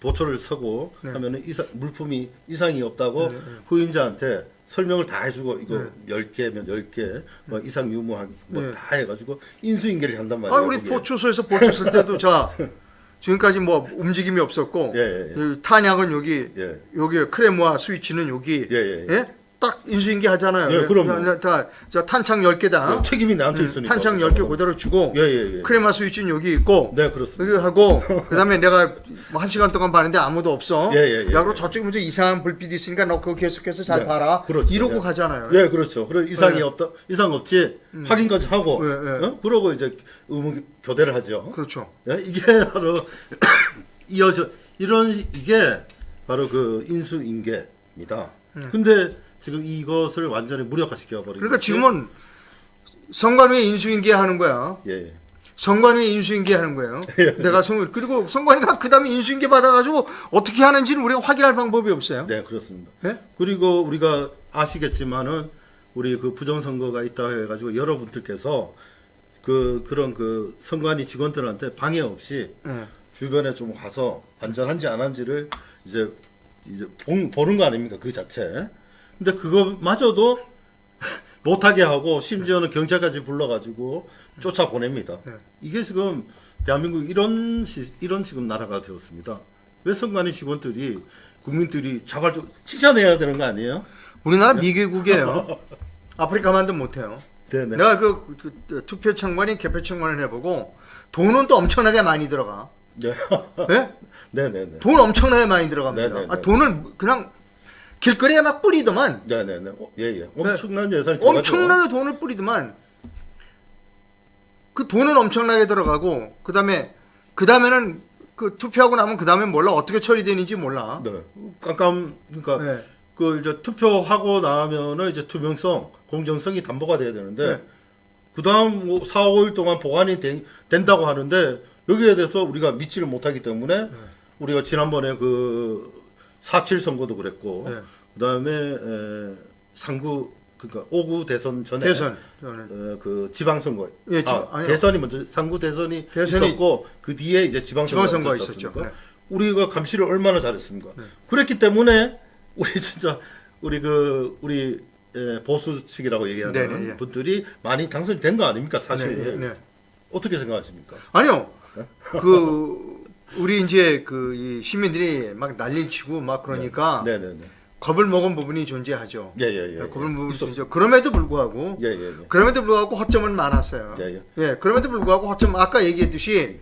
보초를 서고 네. 하면은 이상, 물품이 이상이 없다고 후임자한테 설명을 다 해주고 이거 네. 열 개면 열 개, 뭐 이상 유무한 뭐 네. 다 해가지고 인수인계를 한단 말이에요. 아, 우리 그게. 보초소에서 보초 쓸 때도 자 지금까지 뭐 움직임이 없었고 예, 예, 예. 이 탄약은 여기 예. 여기 크레모아 스위치는 여기 예. 딱 인수인계 하잖아요. 예, 그럼요. 다, 탄창 10개다. 네, 책임이 나한테 있으니까. 음, 탄창 10개 그대로 주고 예, 예, 예. 크레마 스위치는 여기 있고 네, 그렇습니다. 하고 그다음에 내가 뭐한 시간 동안 봤는데 아무도 없어. 예, 예, 예, 야, 그럼 예. 저쪽에 먼저 이상한 불빛이 있으니까 너 그거 계속해서 잘 네, 봐라. 그렇죠. 이러고 예. 가잖아요. 예, 그렇죠. 그래 이상이 예. 없다, 이상 없지 확인까지 하고, 예, 예. 어? 그러고 이제 의무 교대를 하죠. 그렇죠. 예, 이게 바로 이어져 이런 이게 바로 그 인수인계입니다. 근데 지금 이것을 완전히 무력화시켜 버린. 음. 그러니까 지금은 선관위에 인수인계 하는 거야. 예, 예. 선관위에 인수인계 하는 거예요. 내가 선 그리고 선관위가 그다음에 인수인계 받아가지고 어떻게 하는지는 우리가 확인할 방법이 없어요. 네, 그렇습니다. 예? 그리고 우리가 아시겠지만은 우리 그 부정선거가 있다 해가지고 여러분들께서 그 그런 그 선관위 직원들한테 방해 없이 예. 주변에 좀 가서 안전한지 안 한지를 이제 이제 본, 보는 거 아닙니까 그 자체. 근데 그거마저도 못하게 하고 심지어는 경찰까지 불러가지고 쫓아 보냅니다. 네. 이게 지금 대한민국 이런 시, 이런 지금 나라가 되었습니다. 왜 선관위 직원들이 국민들이 자발적 칭찬해야 되는 거 아니에요? 우리나라 미개국이에요. 아프리카만도 못해요. 네네. 내가 그, 그, 그 투표 참관인 개표 참관을 해보고 돈은 또 엄청나게 많이 들어가. 네. 예? 네네네. 돈 엄청나게 많이 들어갑니다. 네네네. 아, 돈을 그냥 길거리에 막 뿌리더만 네네네. 어, 예, 예. 엄청난 예산이 들어가죠. 네. 엄청나게 돈을 뿌리더만 그 돈은 엄청나게 들어가고 그 다음에 그 다음에는 그 투표하고 나면 그 다음에 몰라 어떻게 처리되는지 몰라. 네. 깜깜 그러니까 네. 그 이제 투표하고 나면은 이제 투명성, 공정성이 담보가 돼야 되는데 네. 그 다음 뭐 4, 5일 동안 보관이 된, 된다고 하는데 여기에 대해서 우리가 믿지를 못하기 때문에 네. 우리가 지난번에 그 4.7 선거도 그랬고 네. 그다음에 에, 상구 그러니까 5구 대선 전에 대선 어, 그 지방선거 예, 아, 지방- 아니요. 대선이 먼저 상구 대선이, 대선이 있었고 그 뒤에 이제 지방선거가, 있었죠. 않습니까? 네. 우리가 감시를 얼마나 잘했습니까? 그랬기 때문에 우리 진짜 우리 그 우리 예, 보수 측이라고 얘기하는 네, 네, 네. 분들이 많이 당선이 된 거 아닙니까 사실 네, 네, 네. 어떻게 생각하십니까? 아니요. 그 우리 이제 그 이 시민들이 막 난리를 치고 막 그러니까 네 네 네 겁을 먹은 부분이 존재하죠. 예 예 예 겁을 먹은 부분이 있었 존재. 그럼에도 불구하고 예예예 그럼에도 불구하고 허점은 많았어요. 예, 예. 예, 그럼에도 불구하고 허점 아까 얘기했듯이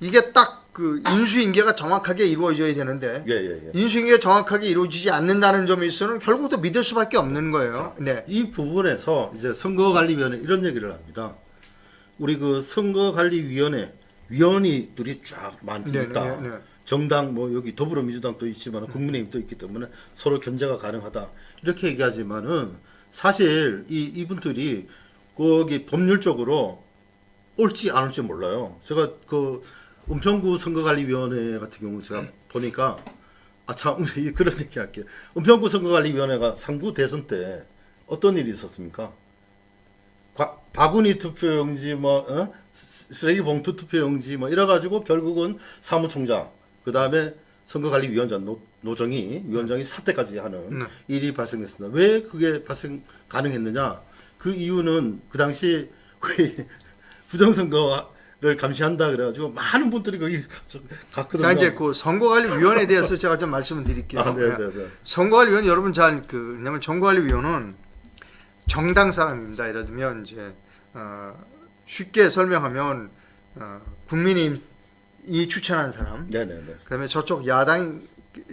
이게 딱 그 인수인계가 정확하게 이루어져야 되는데 예 예 예 인수인계가 정확하게 이루어지지 않는다는 점에 있어서는 결국 또 믿을 수밖에 없는 거예요. 네. 이 부분에서 이제 선거관리위원회 이런 얘기를 합니다. 우리 그 선거관리위원회 위원이들이 쫙 많이 네, 있다. 네, 네. 정당 뭐 여기 더불어민주당도 있지만 국민의힘도 있기 때문에 서로 견제가 가능하다 이렇게 얘기하지만은 사실 이 이분들이 거기 법률적으로 옳지 않을지 몰라요. 제가 그 은평구 선거관리위원회 같은 경우 제가 보니까 아참 그런 얘기 할게요. 은평구 선거관리위원회가 3.9 대선 때 어떤 일이 있었습니까? 과- 바구니 투표용지 뭐 어? 쓰- 쓰레기 봉투 투표용지 뭐 이래 가지고 결국은 사무총장 그 다음에 선거관리위원장 노, 노정희 위원장이 사퇴까지 하는 네. 일이 발생했습니다. 왜 그게 발생 가능했느냐? 그 이유는 그 당시 우리 부정선거를 감시한다 그래가지고 많은 분들이 거기 가- 갔거든요. 자 이제 그 선거관리위원회에 대해서 제가 좀 말씀을 드릴게요. 아, 네, 네, 네. 선거관리위원 여러분 잘그 왜냐면 선거관리위원은 정당 사람입니다. 예를 들면 이제 어, 쉽게 설명하면 어, 국민이 추천한 사람, 네, 네, 네. 그다음에 저쪽 야당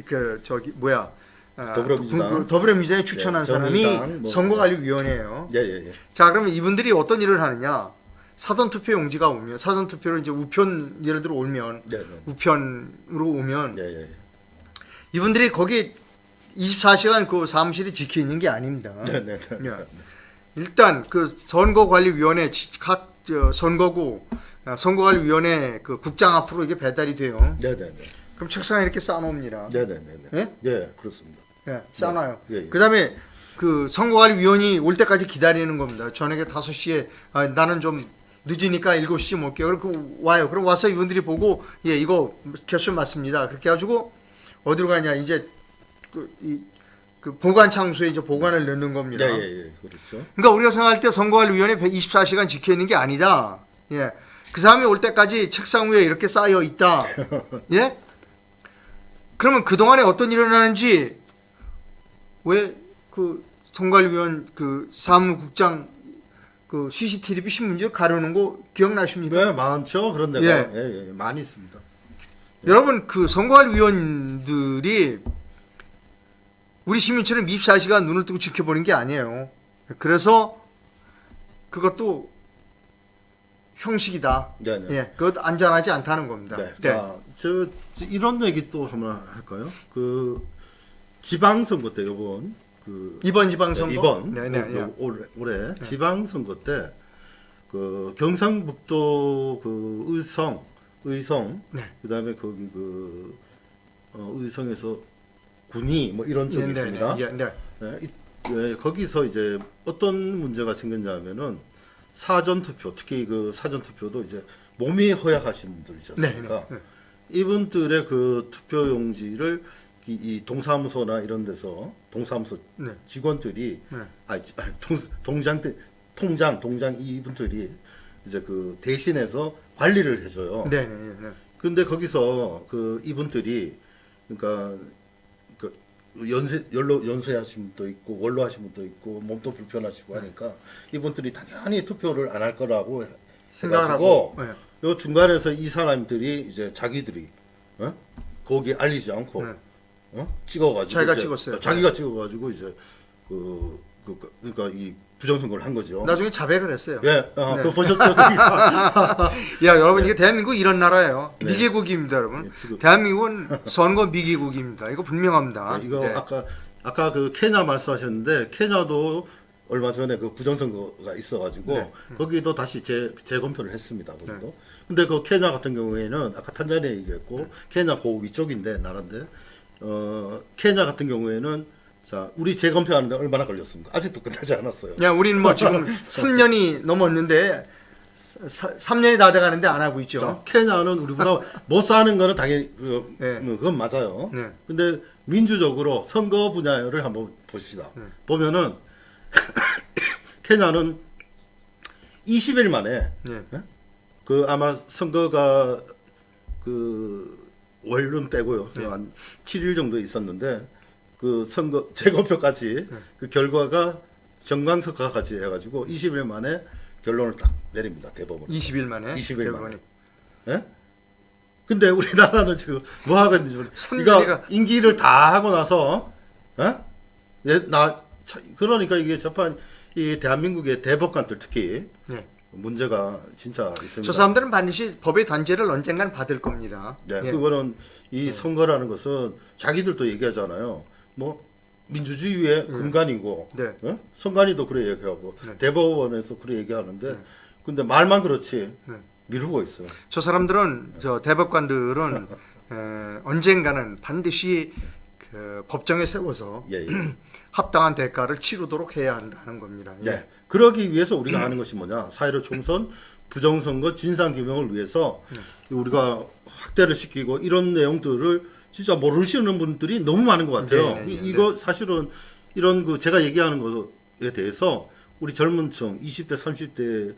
그 저기 뭐야 어, 더불어민주당. 그 더불어민주당이 추천한 네, 사람이 뭐. 선거관리위원회예요. 예, 예, 예. 자 그러면 이분들이 어떤 일을 하느냐? 사전 투표 용지가 오면 사전 투표로 이제 우편 예를 들어 오면 네, 네. 우편으로 오면 예, 예. 이분들이 거기 24시간 그 사무실이 지켜 있는 게 아닙니다. 네, 네, 네. 예. 일단 그 선거관리위원회 지- 각 저, 선거구 아, 선거관리위원회 그 국장 앞으로 이게 배달이 돼요. 네, 네, 네. 그럼 책상에 이렇게 쌓아놓습니다. 네, 네, 네, 네. 예? 예, 그렇습니다. 예, 쌓아놔요. 예, 예. 그 다음에 그 선거관리위원이 올 때까지 기다리는 겁니다. 저녁에 5시에 아, 나는 좀 늦으니까 7시쯤 올게요. 그렇게 와요. 그럼 와서 이분들이 보고 예 이거 개수 맞습니다. 그렇게 해가지고 어디로 가냐 이제 그, 이, 그 보관 창소에 이제 보관을 넣는 겁니다. 예, 예, 예. 그렇죠. 그러니까 우리가 생각할 때 선거관리위원회 24시간 지켜 있는 게 아니다. 예. 그 사람이 올 때까지 책상 위에 이렇게 쌓여 있다. 예? 그러면 그동안에 어떤 일이 일어나는지 왜 그 선거관리위원 그 사무국장 그 CCTV 신문지 가려는 거 기억나십니까? 네, 많죠. 그런 데가 예. 예, 예, 많이 있습니다. 여러분 그 선거관리위원들이 우리 시민처럼 24시간 눈을 뜨고 지켜보는 게 아니에요. 그래서 그것도 형식이다. 네, 네. 예, 그것 안전하지 않다는 겁니다. 네. 자, 저, 저 이런 얘기 또 한번 할까요? 그 지방선거 때 이번 그 이번 지방선거 이번 네, 네, 올- 예. 올해, 올해 지방선거 때 그 경상북도 그 의성 의성 네. 그다음에 거기 그 어, 의성에서 군이 뭐 이런 쪽이 네, 네, 있습니다. 네, 예, 네. 예, 이- 예, 거기서 이제 어떤 문제가 생겼냐면은 사전 투표, 특히 그 사전 투표도 이제 몸이 허약하신 분들 있지 네? 네, 네. 이분들의 그 투표 용지를 이, 이 동사무소나 이런 데서 동사무소 네. 직원들이 네. 아 동, 동장들 통장 동장 이분들이 이제 그 대신해서 관리를 해줘요. 네, 네, 네, 네. 근데 거기서 그 이분들이 그러니까 그 연세 연로 연세하신 분도 있고 원로 하신 분도 있고 몸도 불편하시고 하니까 이분들이 당연히 투표를 안 할 거라고 생각을 해가지고 하고, 요 중간에서 이 사람들이 이제 자기들이 어? 거기 알리지 않고 네. 어? 찍어가지고 자기가 찍었어요. 자기가 찍어가지고 이제 그, 그 그러니까 이 부정선거를 한 거죠. 나중에 자백을 했어요. 예, 어, 네. 그거 보셨죠? 야, 여러분 이게 대한민국 이런 나라예요. 네. 미개국입니다, 여러분. 네, 지금- 대한민국은 선거 미개국입니다. 이거 분명합니다. 네, 이거 네. 아까 아까 그 케냐 말씀하셨는데 케냐도 얼마 전에 그 부정선거가 있어가지고 네. 거기도 다시 재 재검표를 했습니다. 거기도. 네. 근데 그 케냐 같은 경우에는 아까 탄자니아 얘기했고 케냐 그 위쪽인데 나라인데 어 케냐 같은 경우에는 자 우리 재검표하는데 얼마나 걸렸습니까? 아직도 끝나지 않았어요. 야, 우리는 뭐 지금 3년이 넘었는데 3년이 다 돼가는데 안 하고 있죠. 자, 케냐는 우리보다 못 사는 거는 당연히 그, 네. 음, 그건 맞아요. 네. 근데 민주적으로 선거 분야를 한번 보십시다. 네. 보면은 케냐는 20일 만에 네. 그 아마 선거가 그 월은 빼고요. 네. 한 7일 정도 있었는데 그 선거 재검표까지 네. 그 결과가 정강석화까지 해가지고 20일 만에 결론을 딱 내립니다. 대법원. 20일 만에. 20일 대법원이. 만에. 예? 근데 우리나라는 지금 뭐 하고 있는지 모르. 이거 임기를 다 하고 나서, 예? 예, 나 차- 그러니까 이게 재판 이 대한민국의 대법관들 특히 네. 문제가 진짜 있습니다. 저 사람들은 반드시 법의 단죄를 언젠간 받을 겁니다. 네, 예. 그거는 이 선거라는 것은 자기들도 얘기하잖아요. 뭐 민주주의의 근간이고, 네. 어? 선관위도 그래 얘기하고 네. 대법원에서 그래 얘기하는데, 근데 말만 그렇지 네. 미루고 있어요. 저 사람들은 저 대법관들은 에, 언젠가는 반드시 그 법정에 세워서 예, 예. 합당한 대가를 치르도록 해야 한다는 겁니다. 예. 네. 그러기 위해서 우리가 하는 것이 뭐냐? 사회로 총선 부정선거 진상 규명을 위해서 우리가 확대를 시키고 이런 내용들을 진짜 모르시는 분들이 너무 많은 것 같아요. 네, 네, 이- 네. 이 거 사실은 이런 그 제가 얘기하는 것에 대해서 우리 젊은 층 20대, 30대,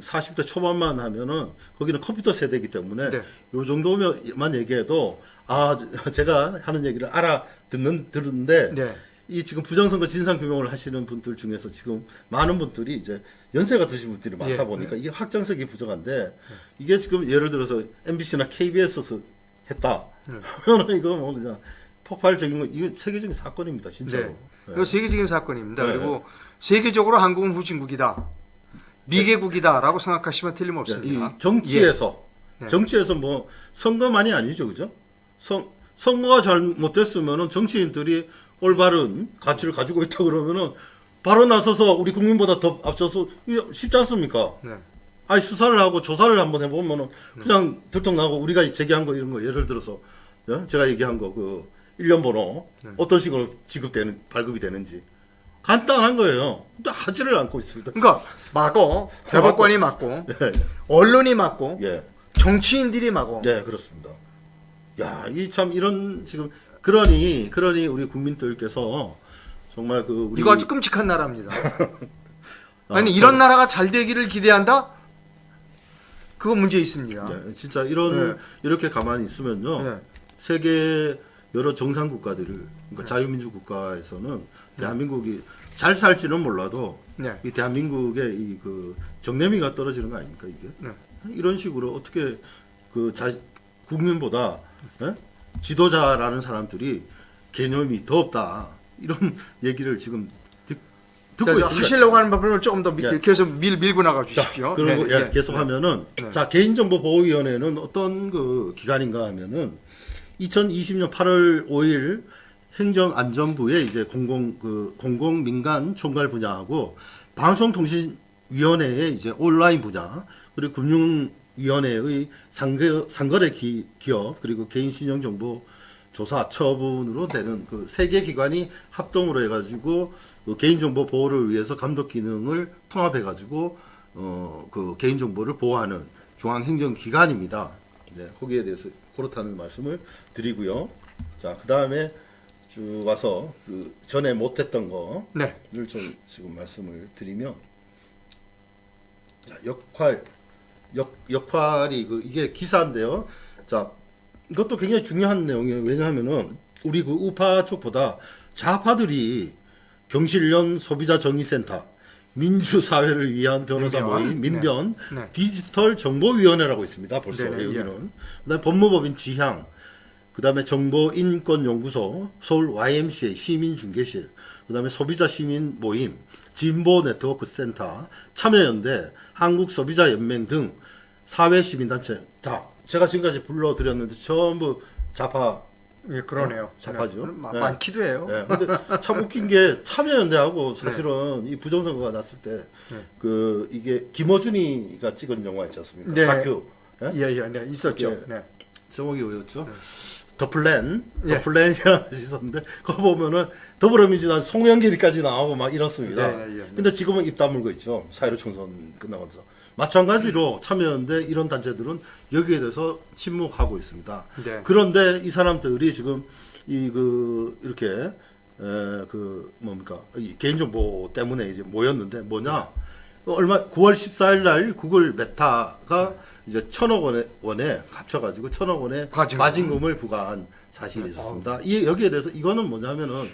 40대 초반만 하면은 거기는 컴퓨터 세대이기 때문에 네. 요 정도만 얘기해도 아 제가 하는 얘기를 알아 듣는 들은데 네. 이 지금 부정선거 진상 규명을 하시는 분들 중에서 지금 많은 분들이 이제 연세가 드신 분들이 많다 예, 보니까 이게 확장성이 부족한데 이게 지금 예를 들어서 MBC나 KBS에서 했다. 네. 그러면 이거 뭐 그냥 폭발적인 거 이거 세계적인 사건입니다, 진짜로. 네. 네. 이거 세계적인 사건입니다. 네. 그리고 세계적으로 한국은 후진국이다. 미개국이다라고 생각하시면 이 틀림없습니다. 정치에서 네. 정치에서 뭐 선거만이 아니죠, 그죠? 선 선거가 잘못됐으면은 정치인들이 올바른 가치를 가지고 있다 그러면은 바로 나서서 우리 국민보다 더 앞서서 쉽지 않습니까? 네. 아니 수사를 하고 조사를 한번 해보면은 그냥 들통나고 우리가 제기한 거 이런 거 예를 들어서 예? 제가 얘기한 거 그 일련 번호 네. 어떤 식으로 지급되는 발급이 되는지 간단한 거예요. 근데 하지를 않고 있습니다. 그러니까 막어 대법관이 막고 예, 언론이 막고 예, 정치인들이 막어. 네 그렇습니다. 야, 이 참 이런 지금 그러니 그러니 우리 국민들께서 정말 그 우리 이거 아주 끔찍한 나라입니다. 아, 아니 이런 나라가 잘 되기를 기대한다? 그거 문제 있습니다. 예, 진짜 이런 네. 이렇게 가만히 있으면요. 네. 세계 여러 정상 국가들을 그러니까 자유민주 국가에서는 대한민국이 잘 살지는 몰라도 네. 이 대한민국의 이 그 정내미가 떨어지는 거 아닙니까 이게 네. 이런 식으로 어떻게 그 자, 국민보다 예? 지도자라는 사람들이 개념이 더 없다 이런 얘기를 지금 듣, 듣고 자, 자, 있습니다. 하시려고 하는 부분을 조금 더 밑- 예. 계속 밀, 밀고 나가 자, 주십시오. 그리고 네, 예, 네, 계속 하면은 네. 자 개인정보보호위원회는 어떤 그 기관인가 하면은 2020년 8월 5일 행정안전부에 이제 공공 그 공공 민간 총괄 분야하고 방송통신위원회의 이제 온라인 분야 그리고 금융위원회의 상거, 상거래 기, 기업 그리고 개인신용정보 조사 처분으로 되는 그 세 개 기관이 합동으로 해가지고 그 개인정보 보호를 위해서 감독 기능을 통합해 가지고 어 그 개인정보를 보호하는 중앙행정기관입니다. 네, 거기에 대해서 그렇다는 말씀을 드리고요. 자, 그 다음에 쭉 와서 그 전에 못했던 거를 네. 좀 지금 말씀을 드리면 자, 역할 역 역할이 그 이게 기사인데요. 자, 이것도 굉장히 중요한 내용이에요. 왜냐하면은 우리 그 우파 쪽보다 좌파들이 경실련 소비자 정의센터 민주사회를 위한 변호사. 모임 민변 네. 디지털 정보위원회라고 있습니다. 벌써 네네, 여기는 그다음에 법무법인 지향 그 다음에 정보인권연구소 서울 YMCA 시민중개실 그 다음에 소비자 시민 모임 진보 네트워크 센터 참여연대 한국소비자연맹 등 사회 시민단체 다 제가 지금까지 불러드렸는데 전부 좌파 예, 그러네요. 어, 좌파죠. 네. 마- 네. 많기도 해요. 예, 근데 참 웃긴 게 참여연대하고 사실은 이 부정선거가 났을 때 네. 그 이게 김어준이가 찍은 영화 있지 않습니까? 네. 다큐. 예? 예, 예, 네, 있었죠. 예. 네. 제목이 뭐였죠? The Plan, 예. The Plan이라는 것이 있었는데 그거 보면은 더불어민주당 송영길이까지 나오고 막 이렇습니다. 네, 네, 예, 네. 근데 지금은 입 다물고 있죠. 4.15 총선 끝나면서 마찬가지로 참여연대 이런 단체들은 여기에 대해서 침묵하고 있습니다. 네. 그런데 이 사람들이 지금 이 그 이렇게 에, 그 뭡니까 이 개인정보 때문에 이제 모였는데 뭐냐 얼마 9월 14일 날 구글 메타가 이제 천억 원에, 원에 합쳐가지고 천억 원의 과징금. 과징금을 부과한 사실이 있었습니다. 이 여기에 대해서 이거는 뭐냐면은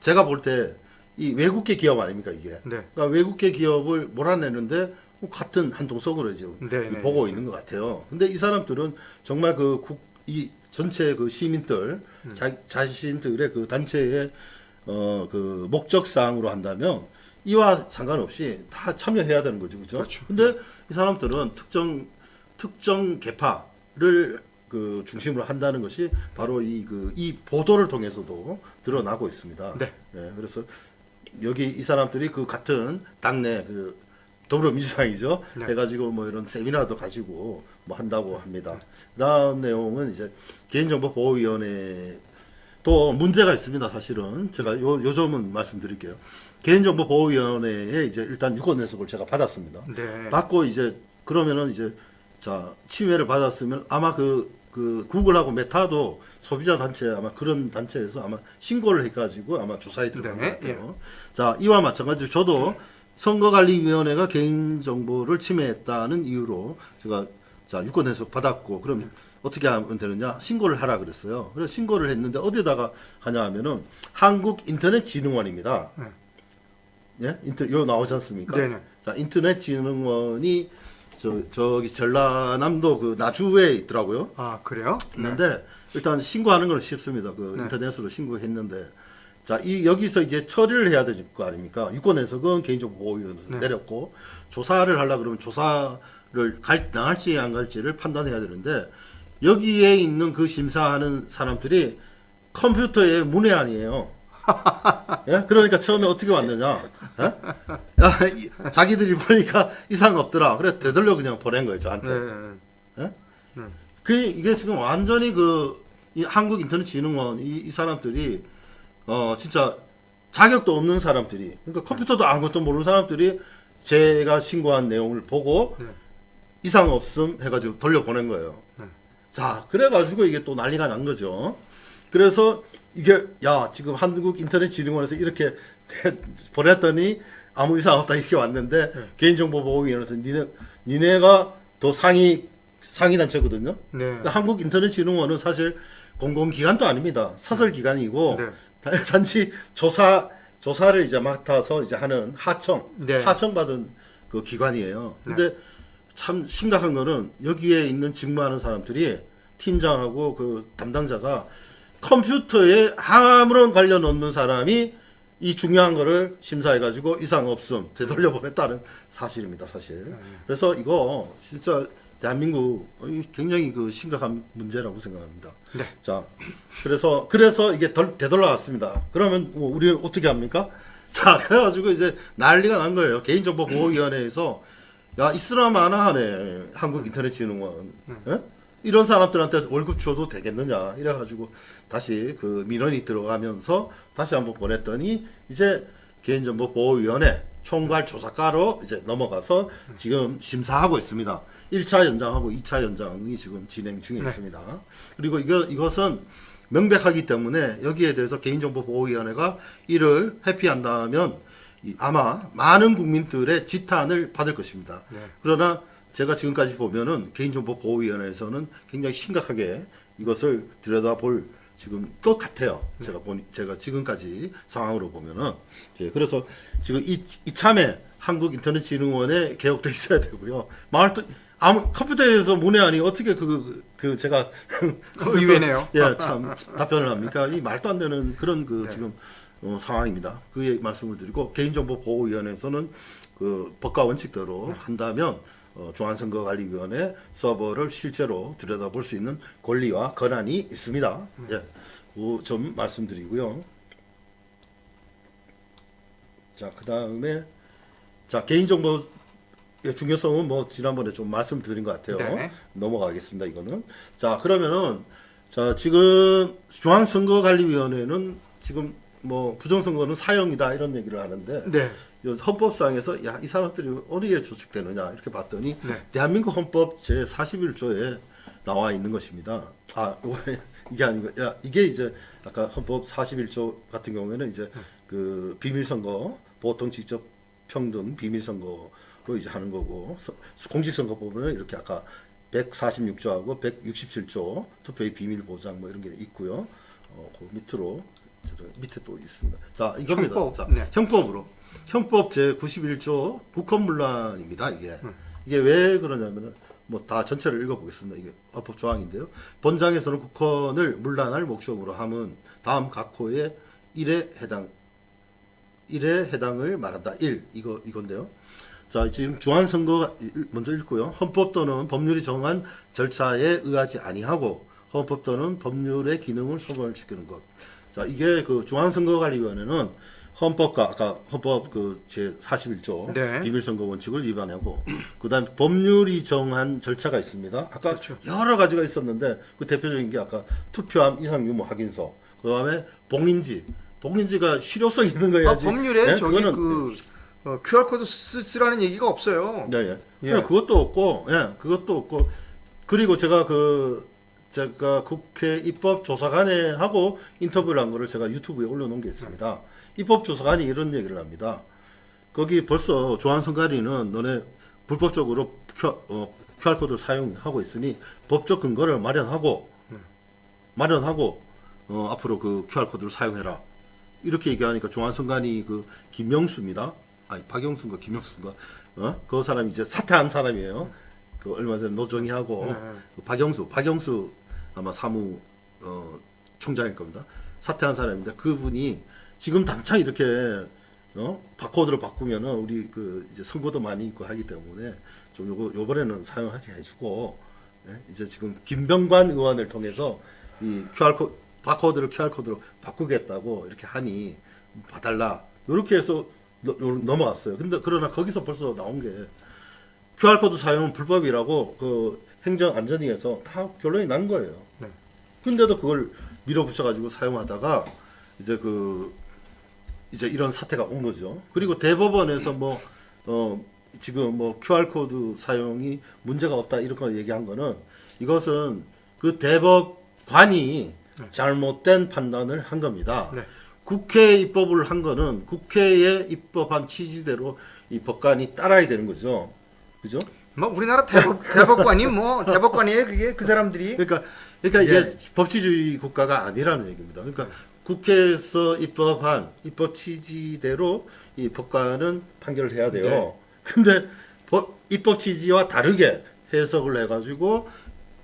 제가 볼 때 이 외국계 기업 아닙니까 이게? 네. 그러니까 외국계 기업을 몰아내는데 뭐 같은 한 통속으로 지금 네, 네, 보고 있는 것 같아요. 근데 이 사람들은 정말 그 국, 이 전체 그 시민들, 음. 자, 자신들의 그 단체의 어, 그 목적사항으로 한다면 이와 상관없이 다 참여해야 되는 거죠. 그죠? 그렇죠. 근데 이 사람들은 특정, 특정 계파를 그 중심으로 한다는 것이 바로 이 그 이 보도를 통해서도 드러나고 있습니다. 네. 예, 그래서 여기 이 사람들이 그 같은 당내 그 더불어민주당이죠. 네. 해가지고 뭐 이런 세미나도 가지고 뭐 한다고 합니다. 그 다음 내용은 이제 개인정보보호위원회 또 문제가 있습니다. 사실은 제가 요, 요 점은 말씀드릴게요. 개인정보보호위원회에 이제 일단 유권 내석을 제가 받았습니다. 네. 받고 이제 그러면은 이제 자 침해를 받았으면 아마 그, 그 구글하고 메타도 소비자 단체 아마 그런 단체에서 아마 신고를 해가지고 아마 조사에 들어간 네, 것 같아요. 자 이와 마찬가지로 저도 선거관리위원회가 개인정보를 침해했다는 이유로 제가 자 유권 해석 받았고 그럼 어떻게 하면 되느냐 신고를 하라 그랬어요. 그래서 신고를 했는데 어디다가 하냐 하면은 한국인터넷진흥원입니다. 네. 예, 인터 요 나오지 않습니까? 네네. 자 인터넷진흥원이 저 저기 전라남도 그 나주에 있더라고요. 아 그래요? 있는데 일단 신고하는 건 쉽습니다. 그 네. 인터넷으로 신고했는데 자 이 여기서 이제 처리를 해야 될 거 아닙니까? 유권 해석은 개인정보 보호위원회에서 네. 내렸고 조사를 하려 그러면 조사를 갈 나갈지 안 갈지를 판단해야 되는데 여기에 있는 그 심사하는 사람들이 컴퓨터의 문외한이에요. 예? 그러니까 처음에 어떻게 왔느냐? 예? 야, 이- 자기들이 보니까 이상 없더라. 그래서 되돌려 그냥 보낸 거예요 저한테. 네. 그 이게 지금 완전히 그이 한국 인터넷 진흥원 이, 이 사람들이 어 진짜 자격도 없는 사람들이 그러니까 컴퓨터도 아무것도 모르는 사람들이 제가 신고한 내용을 보고 네. 이상 없음 해가지고 돌려보낸 거예요. 네. 자 그래가지고 이게 또 난리가 난 거죠. 그래서 이게 야 지금 한국 인터넷 진흥원에서 이렇게 보냈더니 아무 이상 없다 이렇게 왔는데 네. 개인정보보호위원회에서 니네 니네가 더 상위 상위 단체거든요. 네. 그러니까 한국인터넷진흥원은 사실 공공기관도 아닙니다. 사설기관이고 네. 단- 단지 조사 조사를 이제 맡아서 이제 하는 하청 네. 하청 받은 그 기관이에요. 근데 참 심각한 거는 여기에 있는 직무하는 사람들이 팀장하고 그 담당자가 컴퓨터에 아무런 관련 없는 사람이 이 중요한 거를 심사해 가지고 이상 없음 되돌려 보냈다는 사실입니다, 사실. 그래서 이거 진짜 대한민국 굉장히 그 심각한 문제라고 생각합니다. 네. 자, 그래서 그래서 이게 덜, 되돌아왔습니다. 그러면 뭐 우리는 어떻게 합니까? 자, 그래가지고 이제 난리가 난 거예요. 개인정보 보호위원회에서 야 이스람 하나 하네 한국 인터넷진흥원 예? 이런 사람들한테 월급 줘도 되겠느냐 이래가지고 다시 그 민원이 들어가면서 다시 한번 보냈더니 이제 개인정보 보호위원회 총괄 조사과로 이제 넘어가서 지금 심사하고 있습니다. 1차 연장하고 2차 연장이 지금 진행 중에 네. 있습니다. 그리고 이거 이것은 명백하기 때문에 여기에 대해서 개인정보보호위원회가 이를 회피한다면 이- 아마 많은 국민들의 지탄을 받을 것입니다. 네. 그러나 제가 지금까지 보면은 개인정보보호위원회에서는 굉장히 심각하게 이것을 들여다볼 지금 것 같아요. 제가 보니 제가 지금까지 상황으로 보면은 예, 그래서 지금 이 이참에 한국인터넷진흥원에 개혁돼 있어야 되고요. 말도 아무 컴퓨터에서 문외한이 어떻게 그 그 제가 그 의외네요. 예, 참 답변을 합니까? 이 말도 안 되는 그런 그 네. 지금 어, 상황입니다. 그 말씀을 드리고 개인정보 보호위원회에서는 그 법과 원칙대로 네. 한다면 어, 중앙선거관리위원회 서버를 실제로 들여다볼 수 있는 권리와 권한이 있습니다. 네. 예, 그점 말씀드리고요. 자, 그 다음에 자 개인정보 의 중요성은 뭐 지난번에 좀 말씀드린 것 같아요. 네. 넘어가겠습니다. 이거는 자 그러면은 자 지금 중앙선거관리위원회는 지금 뭐 부정선거는 사형이다 이런 얘기를 하는데 네. 이 헌법상에서 야 이 사람들이 어디에 조직되느냐 이렇게 봤더니 네. 대한민국 헌법 제 41조에 나와 있는 것입니다. 아 이게 아니고 야 이게 이제 아까 헌법 41조 같은 경우에는 이제 그 비밀선거 보통 직접 평등 비밀선거 로 이제 하는 거고 서- 공직선거법은 이렇게 아까 146조하고 167조 투표의 비밀 보장 뭐 이런 게 있고요. 어, 그 밑으로 죄송 밑에 또 있습니다. 자 이겁니다. 형법, 자, 네. 형법으로 형법 제 91조 국헌문란입니다. 이게 음. 이게 왜 그러냐면은 뭐 다 전체를 읽어보겠습니다. 이게 헌법 조항인데요. 본장에서는 국헌을 문란할 목적으로 함은 다음 각 호의 1에 해당 1에 해당을 말한다. 1 이거 이건데요. 자 지금 중앙선거 먼저 읽고요. 헌법 또는 법률이 정한 절차에 의하지 아니하고 헌법 또는 법률의 기능을 소관을 지키는 것. 자 이게 그 중앙선거관리위원회는 헌법과 아까 헌법 그 제 41조 네. 비밀선거 원칙을 위반하고 그다음 법률이 정한 절차가 있습니다. 아까 그렇죠. 여러 가지가 있었는데 그 대표적인 게 아까 투표함 이상 유무 확인서 그다음에 봉인지. 봉인지가 실효성 있는 아, 거야지. 법률에 네? 저기 그거는- 그 어, QR 코드 쓰, 쓰라는 얘기가 없어요. 네, 예. 예. 예, 그것도 없고, 예, 그것도 없고, 그리고 제가 그, 제가 국회 입법조사관에 하고 인터뷰를 한 거를 제가 유튜브에 올려놓은 게 있습니다. 입법조사관이 이런 얘기를 합니다. 거기 벌써 조한선관위는 너네 불법적으로 어, QR코드를 사용하고 있으니 법적 근거를 마련하고, 마련하고, 어, 앞으로 그 QR코드를 사용해라. 이렇게 얘기하니까 조한선관위 그 김명수입니다. 아니 박영수인가 김명수인가 어? 그 사람이 이제 사퇴한 사람이에요. 그 얼마 전에 노정희하고 네. 그 박영수 박영수 아마 사무 어, 총장일 겁니다. 사퇴한 사람인데 그분이 지금 당장 이렇게 어? 바코드를 바꾸면은 우리 그 이제 선거도 많이 있고 하기 때문에 좀 요거 요번에는 사용하게 해주고 예? 이제 지금 김병관 의원을 통해서 이 QR 코 바코드를 QR 코드로 바꾸겠다고 이렇게 하니 봐달라 이렇게 해서 넘어갔어요. 근데 그러나 거기서 벌써 나온 게 QR 코드 사용은 불법이라고 그 행정안전위에서 다 결론이 난 거예요. 네. 근데도 그걸 밀어붙여가지고 사용하다가 이제 그 이제 이런 사태가 온 거죠. 그리고 대법원에서 뭐 어, 지금 뭐 QR 코드 사용이 문제가 없다 이런 거 얘기한 거는 이것은 그 대법관이 네. 잘못된 판단을 한 겁니다. 네. 국회 입법을 한 거는 국회에 입법한 취지대로 이 법관이 따라야 되는 거죠. 그죠? 뭐 우리나라 대법, 대법관이 뭐 대법관이에요 그게 그 사람들이 그러니까 그러니까 예. 이게 법치주의 국가가 아니라는 얘기입니다. 그러니까 국회에서 입법한 입법 취지대로 이 법관은 판결을 해야 돼요. 네. 근데 법, 입법 취지와 다르게 해석을 해가지고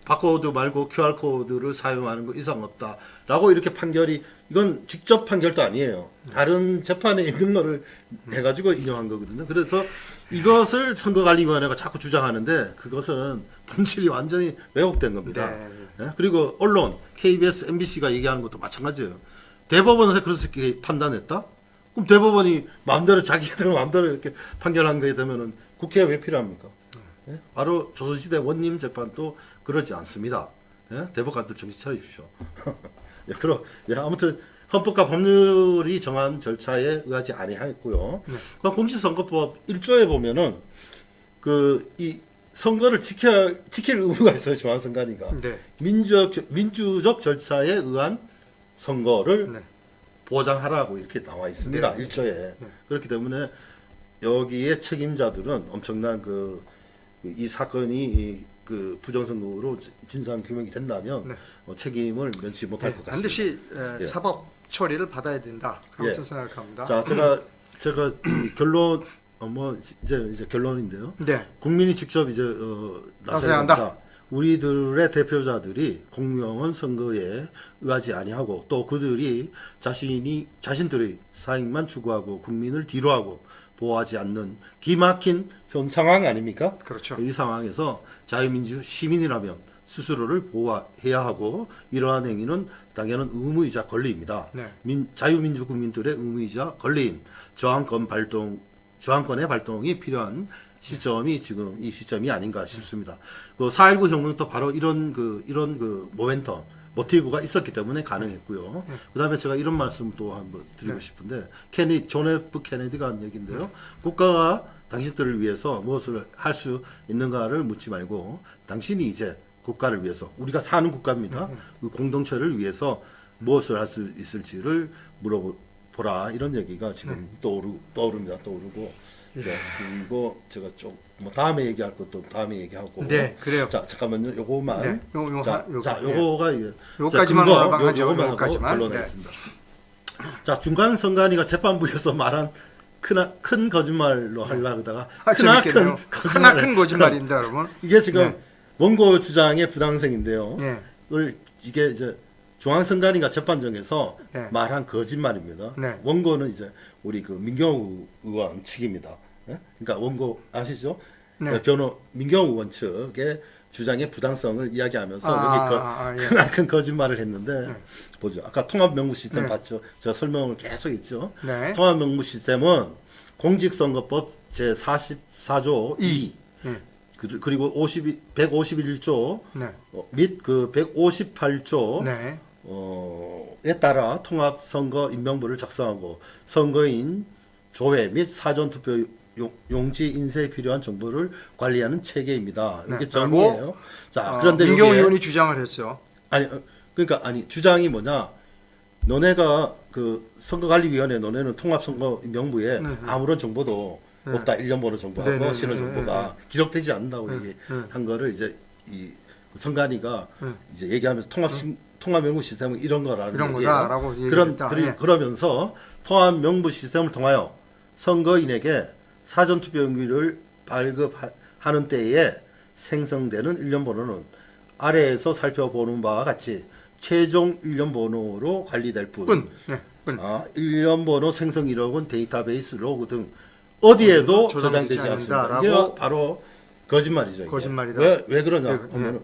바코드 말고 QR 코드를 사용하는 거 이상 없다 라고 이렇게 판결이 이건 직접 판결도 아니에요. 다른 재판에 있는 거를 해가지고 인용한 거거든요. 그래서 이것을 선거관리위원회가 자꾸 주장하는데 그것은 본질이 완전히 왜곡된 겁니다. 네. 예? 그리고 언론, KBS, MBC가 얘기하는 것도 마찬가지예요. 대법원에서 그렇게 판단했다? 그럼 대법원이 마음대로 자기들 마음대로 이렇게 판결한 거에 되면은 국회가 왜 필요합니까? 예? 바로 조선시대 원님 재판도 그러지 않습니다. 예? 대법관들 정신 차려주십시오. 예, 그럼 예, 아무튼 헌법과 법률이 정한 절차에 의하지 아니하였고요. 네. 그 공직선거법 1조에 보면은 그 이 선거를 지켜 지킬 의무가 있어요 중앙선관위가 네. 민주적 민주적 절차에 의한 선거를 네. 보장하라고 이렇게 나와 있습니다 네. 일조에 그렇기 때문에 여기에 책임자들은 엄청난 그 이 사건이 이 그 부정선거로 진상 규명이 된다면 네. 어, 책임을 면치 못할 것 같습니다. 반드시 에, 예. 사법 처리를 받아야 된다. 그렇게 예. 생각합니다. 자 제가 제가 이 결론 어, 뭐 이제 이제 결론인데요. 네. 국민이 직접 이제 어, 나서야 한다. 한다. 우리들의 대표자들이 공명한 선거에 의하지 아니하고 또 그들이 자신이 자신들의 사익만 추구하고 국민을 뒤로하고 보호하지 않는 기막힌 현 상황 아닙니까? 그렇죠. 이 상황에서 자유민주 시민이라면 스스로를 보호해야 하고 이러한 행위는 당연한 의무이자 권리입니다. 네. 민, 자유민주 국민들의 의무이자 권리인 저항권 발동, 저항권의 발동이 필요한 시점이 지금 이 시점이 아닌가 싶습니다. 그 4.19 혁명도 바로 이런 그, 이런 그 모멘텀, 모티브가 있었기 때문에 가능했고요. 그 다음에 제가 이런 말씀 또 한번 드리고 네. 싶은데, 케니, 존 F. 케네디가 한 얘기인데요. 국가가 당신들을 위해서 무엇을 할 수 있는가를 묻지 말고, 당신이 이제 국가를 위해서, 우리가 사는 국가입니다. 그 공동체를 위해서 무엇을 할 수 있을지를 물어보 라. 이런 얘기가 지금 떠오르, 떠오릅니다. 떠오르고. 자, 그리고 제가 좀, 뭐, 다음에 얘기할 것도 다음에 얘기하고. 네, 그래요. 자, 잠깐만요. 요거만. 네, 요- 요 자, 하- 요- 자, 예. 요거가 이게. 요까지만. 요- 요거만 하고 요까지만. 네. 결론하겠습니다. 자, 중간 선관위가 재판부에서 말한 크나, 큰 거짓말로 하려고 하다가 아, 크나큰. 거짓말. 거짓말입니다, 여러분. 이게 지금 네. 원고 주장의 부당성인데요. 예. 을 이게 이제 중앙선관위가 재판정에서 네. 말한 거짓말입니다. 네. 원고는 이제 우리 그 민경우 의원 측입니다. 예? 그러니까 원고 아시죠? 네. 변호 민경우 의원 측의 주장의 부당성을 이야기하면서 아, 여기 그 아, 예. 크나큰 거짓말을 했는데 보죠. 아까 통합 명부 시스템 네. 봤죠? 제가 설명을 계속 했죠. 네. 통합 명부 시스템은 공직선거법 제 44조 2 예. 그- 그리고 52, 151조 네. 어, 및그 158조 네. 어에 따라 통합 선거 임명부를 작성하고 선거인 조회 및 사전 투표 용- 용지 인쇄에 필요한 정보를 관리하는 체계입니다. 이게 네, 정의예요. 자, 어, 그런데 여기에 의원이 주장을 했죠. 아니 어, 그러니까 아니 주장이 뭐냐? 너네가 그 선거관리위원회 너네는 통합선거 명부에 네, 네. 아무런 정보도 네. 없다. 일련 번호 정보하고 네, 네, 신원 네, 정보가 기록되지 않는다고 네, 얘기한 거를 이제 이 선관위가 네. 이제 얘기하면서 통합 신- 통합 명부 시스템은 이런 거라는 이런. 거다라고 그런 예. 그러면서 통합 명부 시스템을 통하여 선거인에게 사전 투표용지를 발급하는 때에 생성되는 일련 번호는 아래에서 살펴보는 바와 같이 최종 일련 번호로 관리될 뿐. 뿐. 네, 뿐. 아, 일련 번호 생성 이력은 데이터베이스 로그 등 어디에도 어디도 저장되지 않습니다. 이게 바로 거짓말이죠. 이게. 거짓말이다. 왜, 왜 그러냐 예, 하면은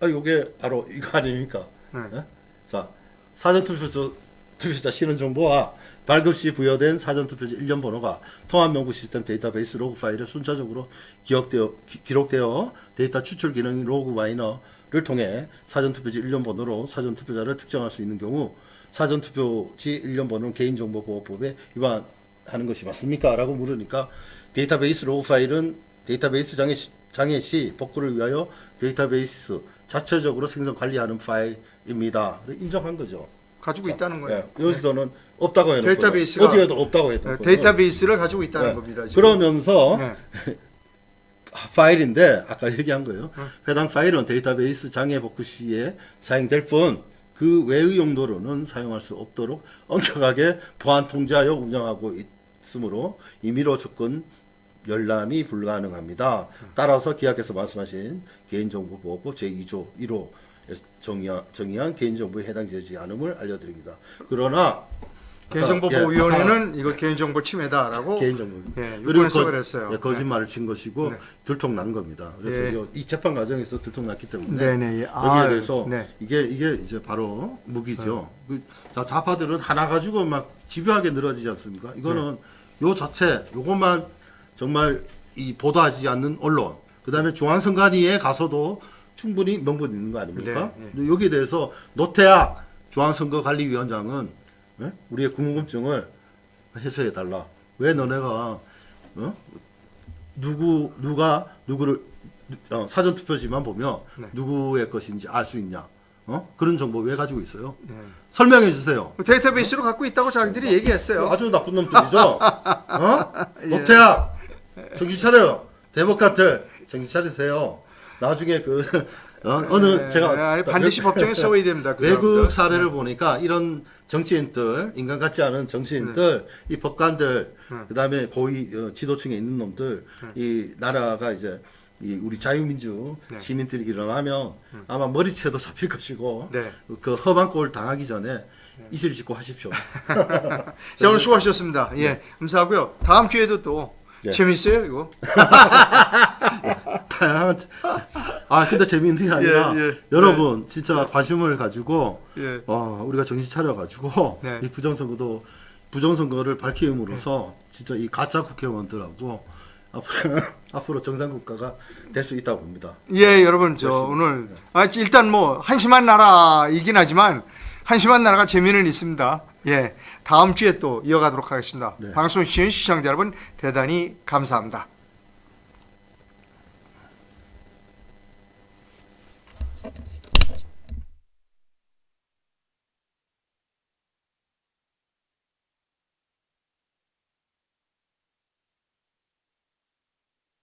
아, 이게 바로 이거 아닙니까? 네. 예? 자, 사전투표자 투표자 신원 정보와 발급 시 부여된 사전투표지 일련 번호가 통합명부 시스템 데이터베이스 로그 파일에 순차적으로 기억되어, 기, 록되어 데이터 추출 기능 LogMiner를 통해 사전투표지 일련 번호로 사전투표자를 특정할 수 있는 경우 사전투표지 일련 번호는 개인정보보호법에 위반하는 것이 맞습니까? 라고 물으니까 데이터베이스 로그 파일은 데이터베이스 장애 시, 장애 시 복구를 위하여 데이터베이스 자체적으로 생성 관리하는 파일 입니다. 인정한 거죠. 가지고 있다는 거예요. 예, 여기서는 없다고 해놓고 데이터베이스가- 어디에도 없다고 네, 해놓고 데이터베이스를 가지고 있다는 예, 겁니다. 지금. 그러면서 네. 파일인데 아까 얘기한 거예요. 어. 해당 파일은 데이터베이스 장애 복구 시에 사용될 뿐 그 외의 용도로는 사용할 수 없도록 엄격하게 보안 통제하여 운영하고 있으므로 임의로 접근 열람이 불가능합니다. 따라서 기하께서 말씀하신 개인정보보호법 제2조 1호 정의한, 정의한 개인정보에 해당되지 않음을 알려드립니다. 그러나 개인정보보호위원회는 이거 개인정보 침해다라고 개인정보. 예, 그리고 거- 했어요. 예, 거짓말을 친 것이고 네. 들통난 겁니다. 그래서 예. 요- 이 재판 과정에서 들통났기 때문에 네네. 예. 여기에 아, 대해서 네. 이게 이게 이제 바로 무기죠. 그- 자 좌파들은 하나 가지고 막 집요하게 늘어지지 않습니까? 이거는 네. 요 자체 요것만 정말 이 보도하지 않는 언론, 그 다음에 중앙선관위에 가서도 충분히 명분 있는 거 아닙니까? 네, 네. 여기에 대해서 노태악 중앙선거관리위원장은 예? 우리의 궁금증을 해소해 달라. 왜 너네가 어? 누구 누가 누구를 어, 사전 투표지만 보면 네. 누구의 것인지 알 수 있냐? 어? 그런 정보 왜 가지고 있어요? 네. 설명해 주세요. 데이터베이스로 갖고 있다고 자기들이 얘기했어요. 아주 나쁜 놈들이죠. 어? 예. 노태야, 정신 차려요. 대법관들 정신 차리세요. 나중에 그 어, 어느 네, 제가 아니, 반드시 법정에 세워야 됩니다. 그 외국 사람들. 사례를 보니까 이런 정치인들, 인간 같지 않은 정치인들, 이 법관들, 네. 그다음에 고위 어, 지도층에 있는 놈들, 이 나라가 이제 이 우리 자유민주 네. 시민들이 일어나면 아마 머리채도 잡힐 것이고 네. 그 험한 꼴 당하기 전에 이실 짓고 하십시오. 자 오늘 수고하셨습니다. 예, 감사하고요. 다음 주에도 또 네. 재밌어요 이거. 다양한 아 근데 재미있는 게 아니라 예, 예. 여러분 진짜 관심을 가지고 예. 어, 우리가 정신 차려 가지고 네. 이 부정선거도 부정선거를 밝힘으로써 진짜 이 가짜 국회의원들하고 앞으로 앞으로 정상 국가가 될 수 있다고 봅니다. 예, 여러분 저 열심히. 오늘 아, 일단 뭐 한심한 나라이긴 하지만 한심한 나라가 재미는 있습니다. 예, 다음 주에 또 이어가도록 하겠습니다. 네. 방송 시청 시청자 여러분 대단히 감사합니다.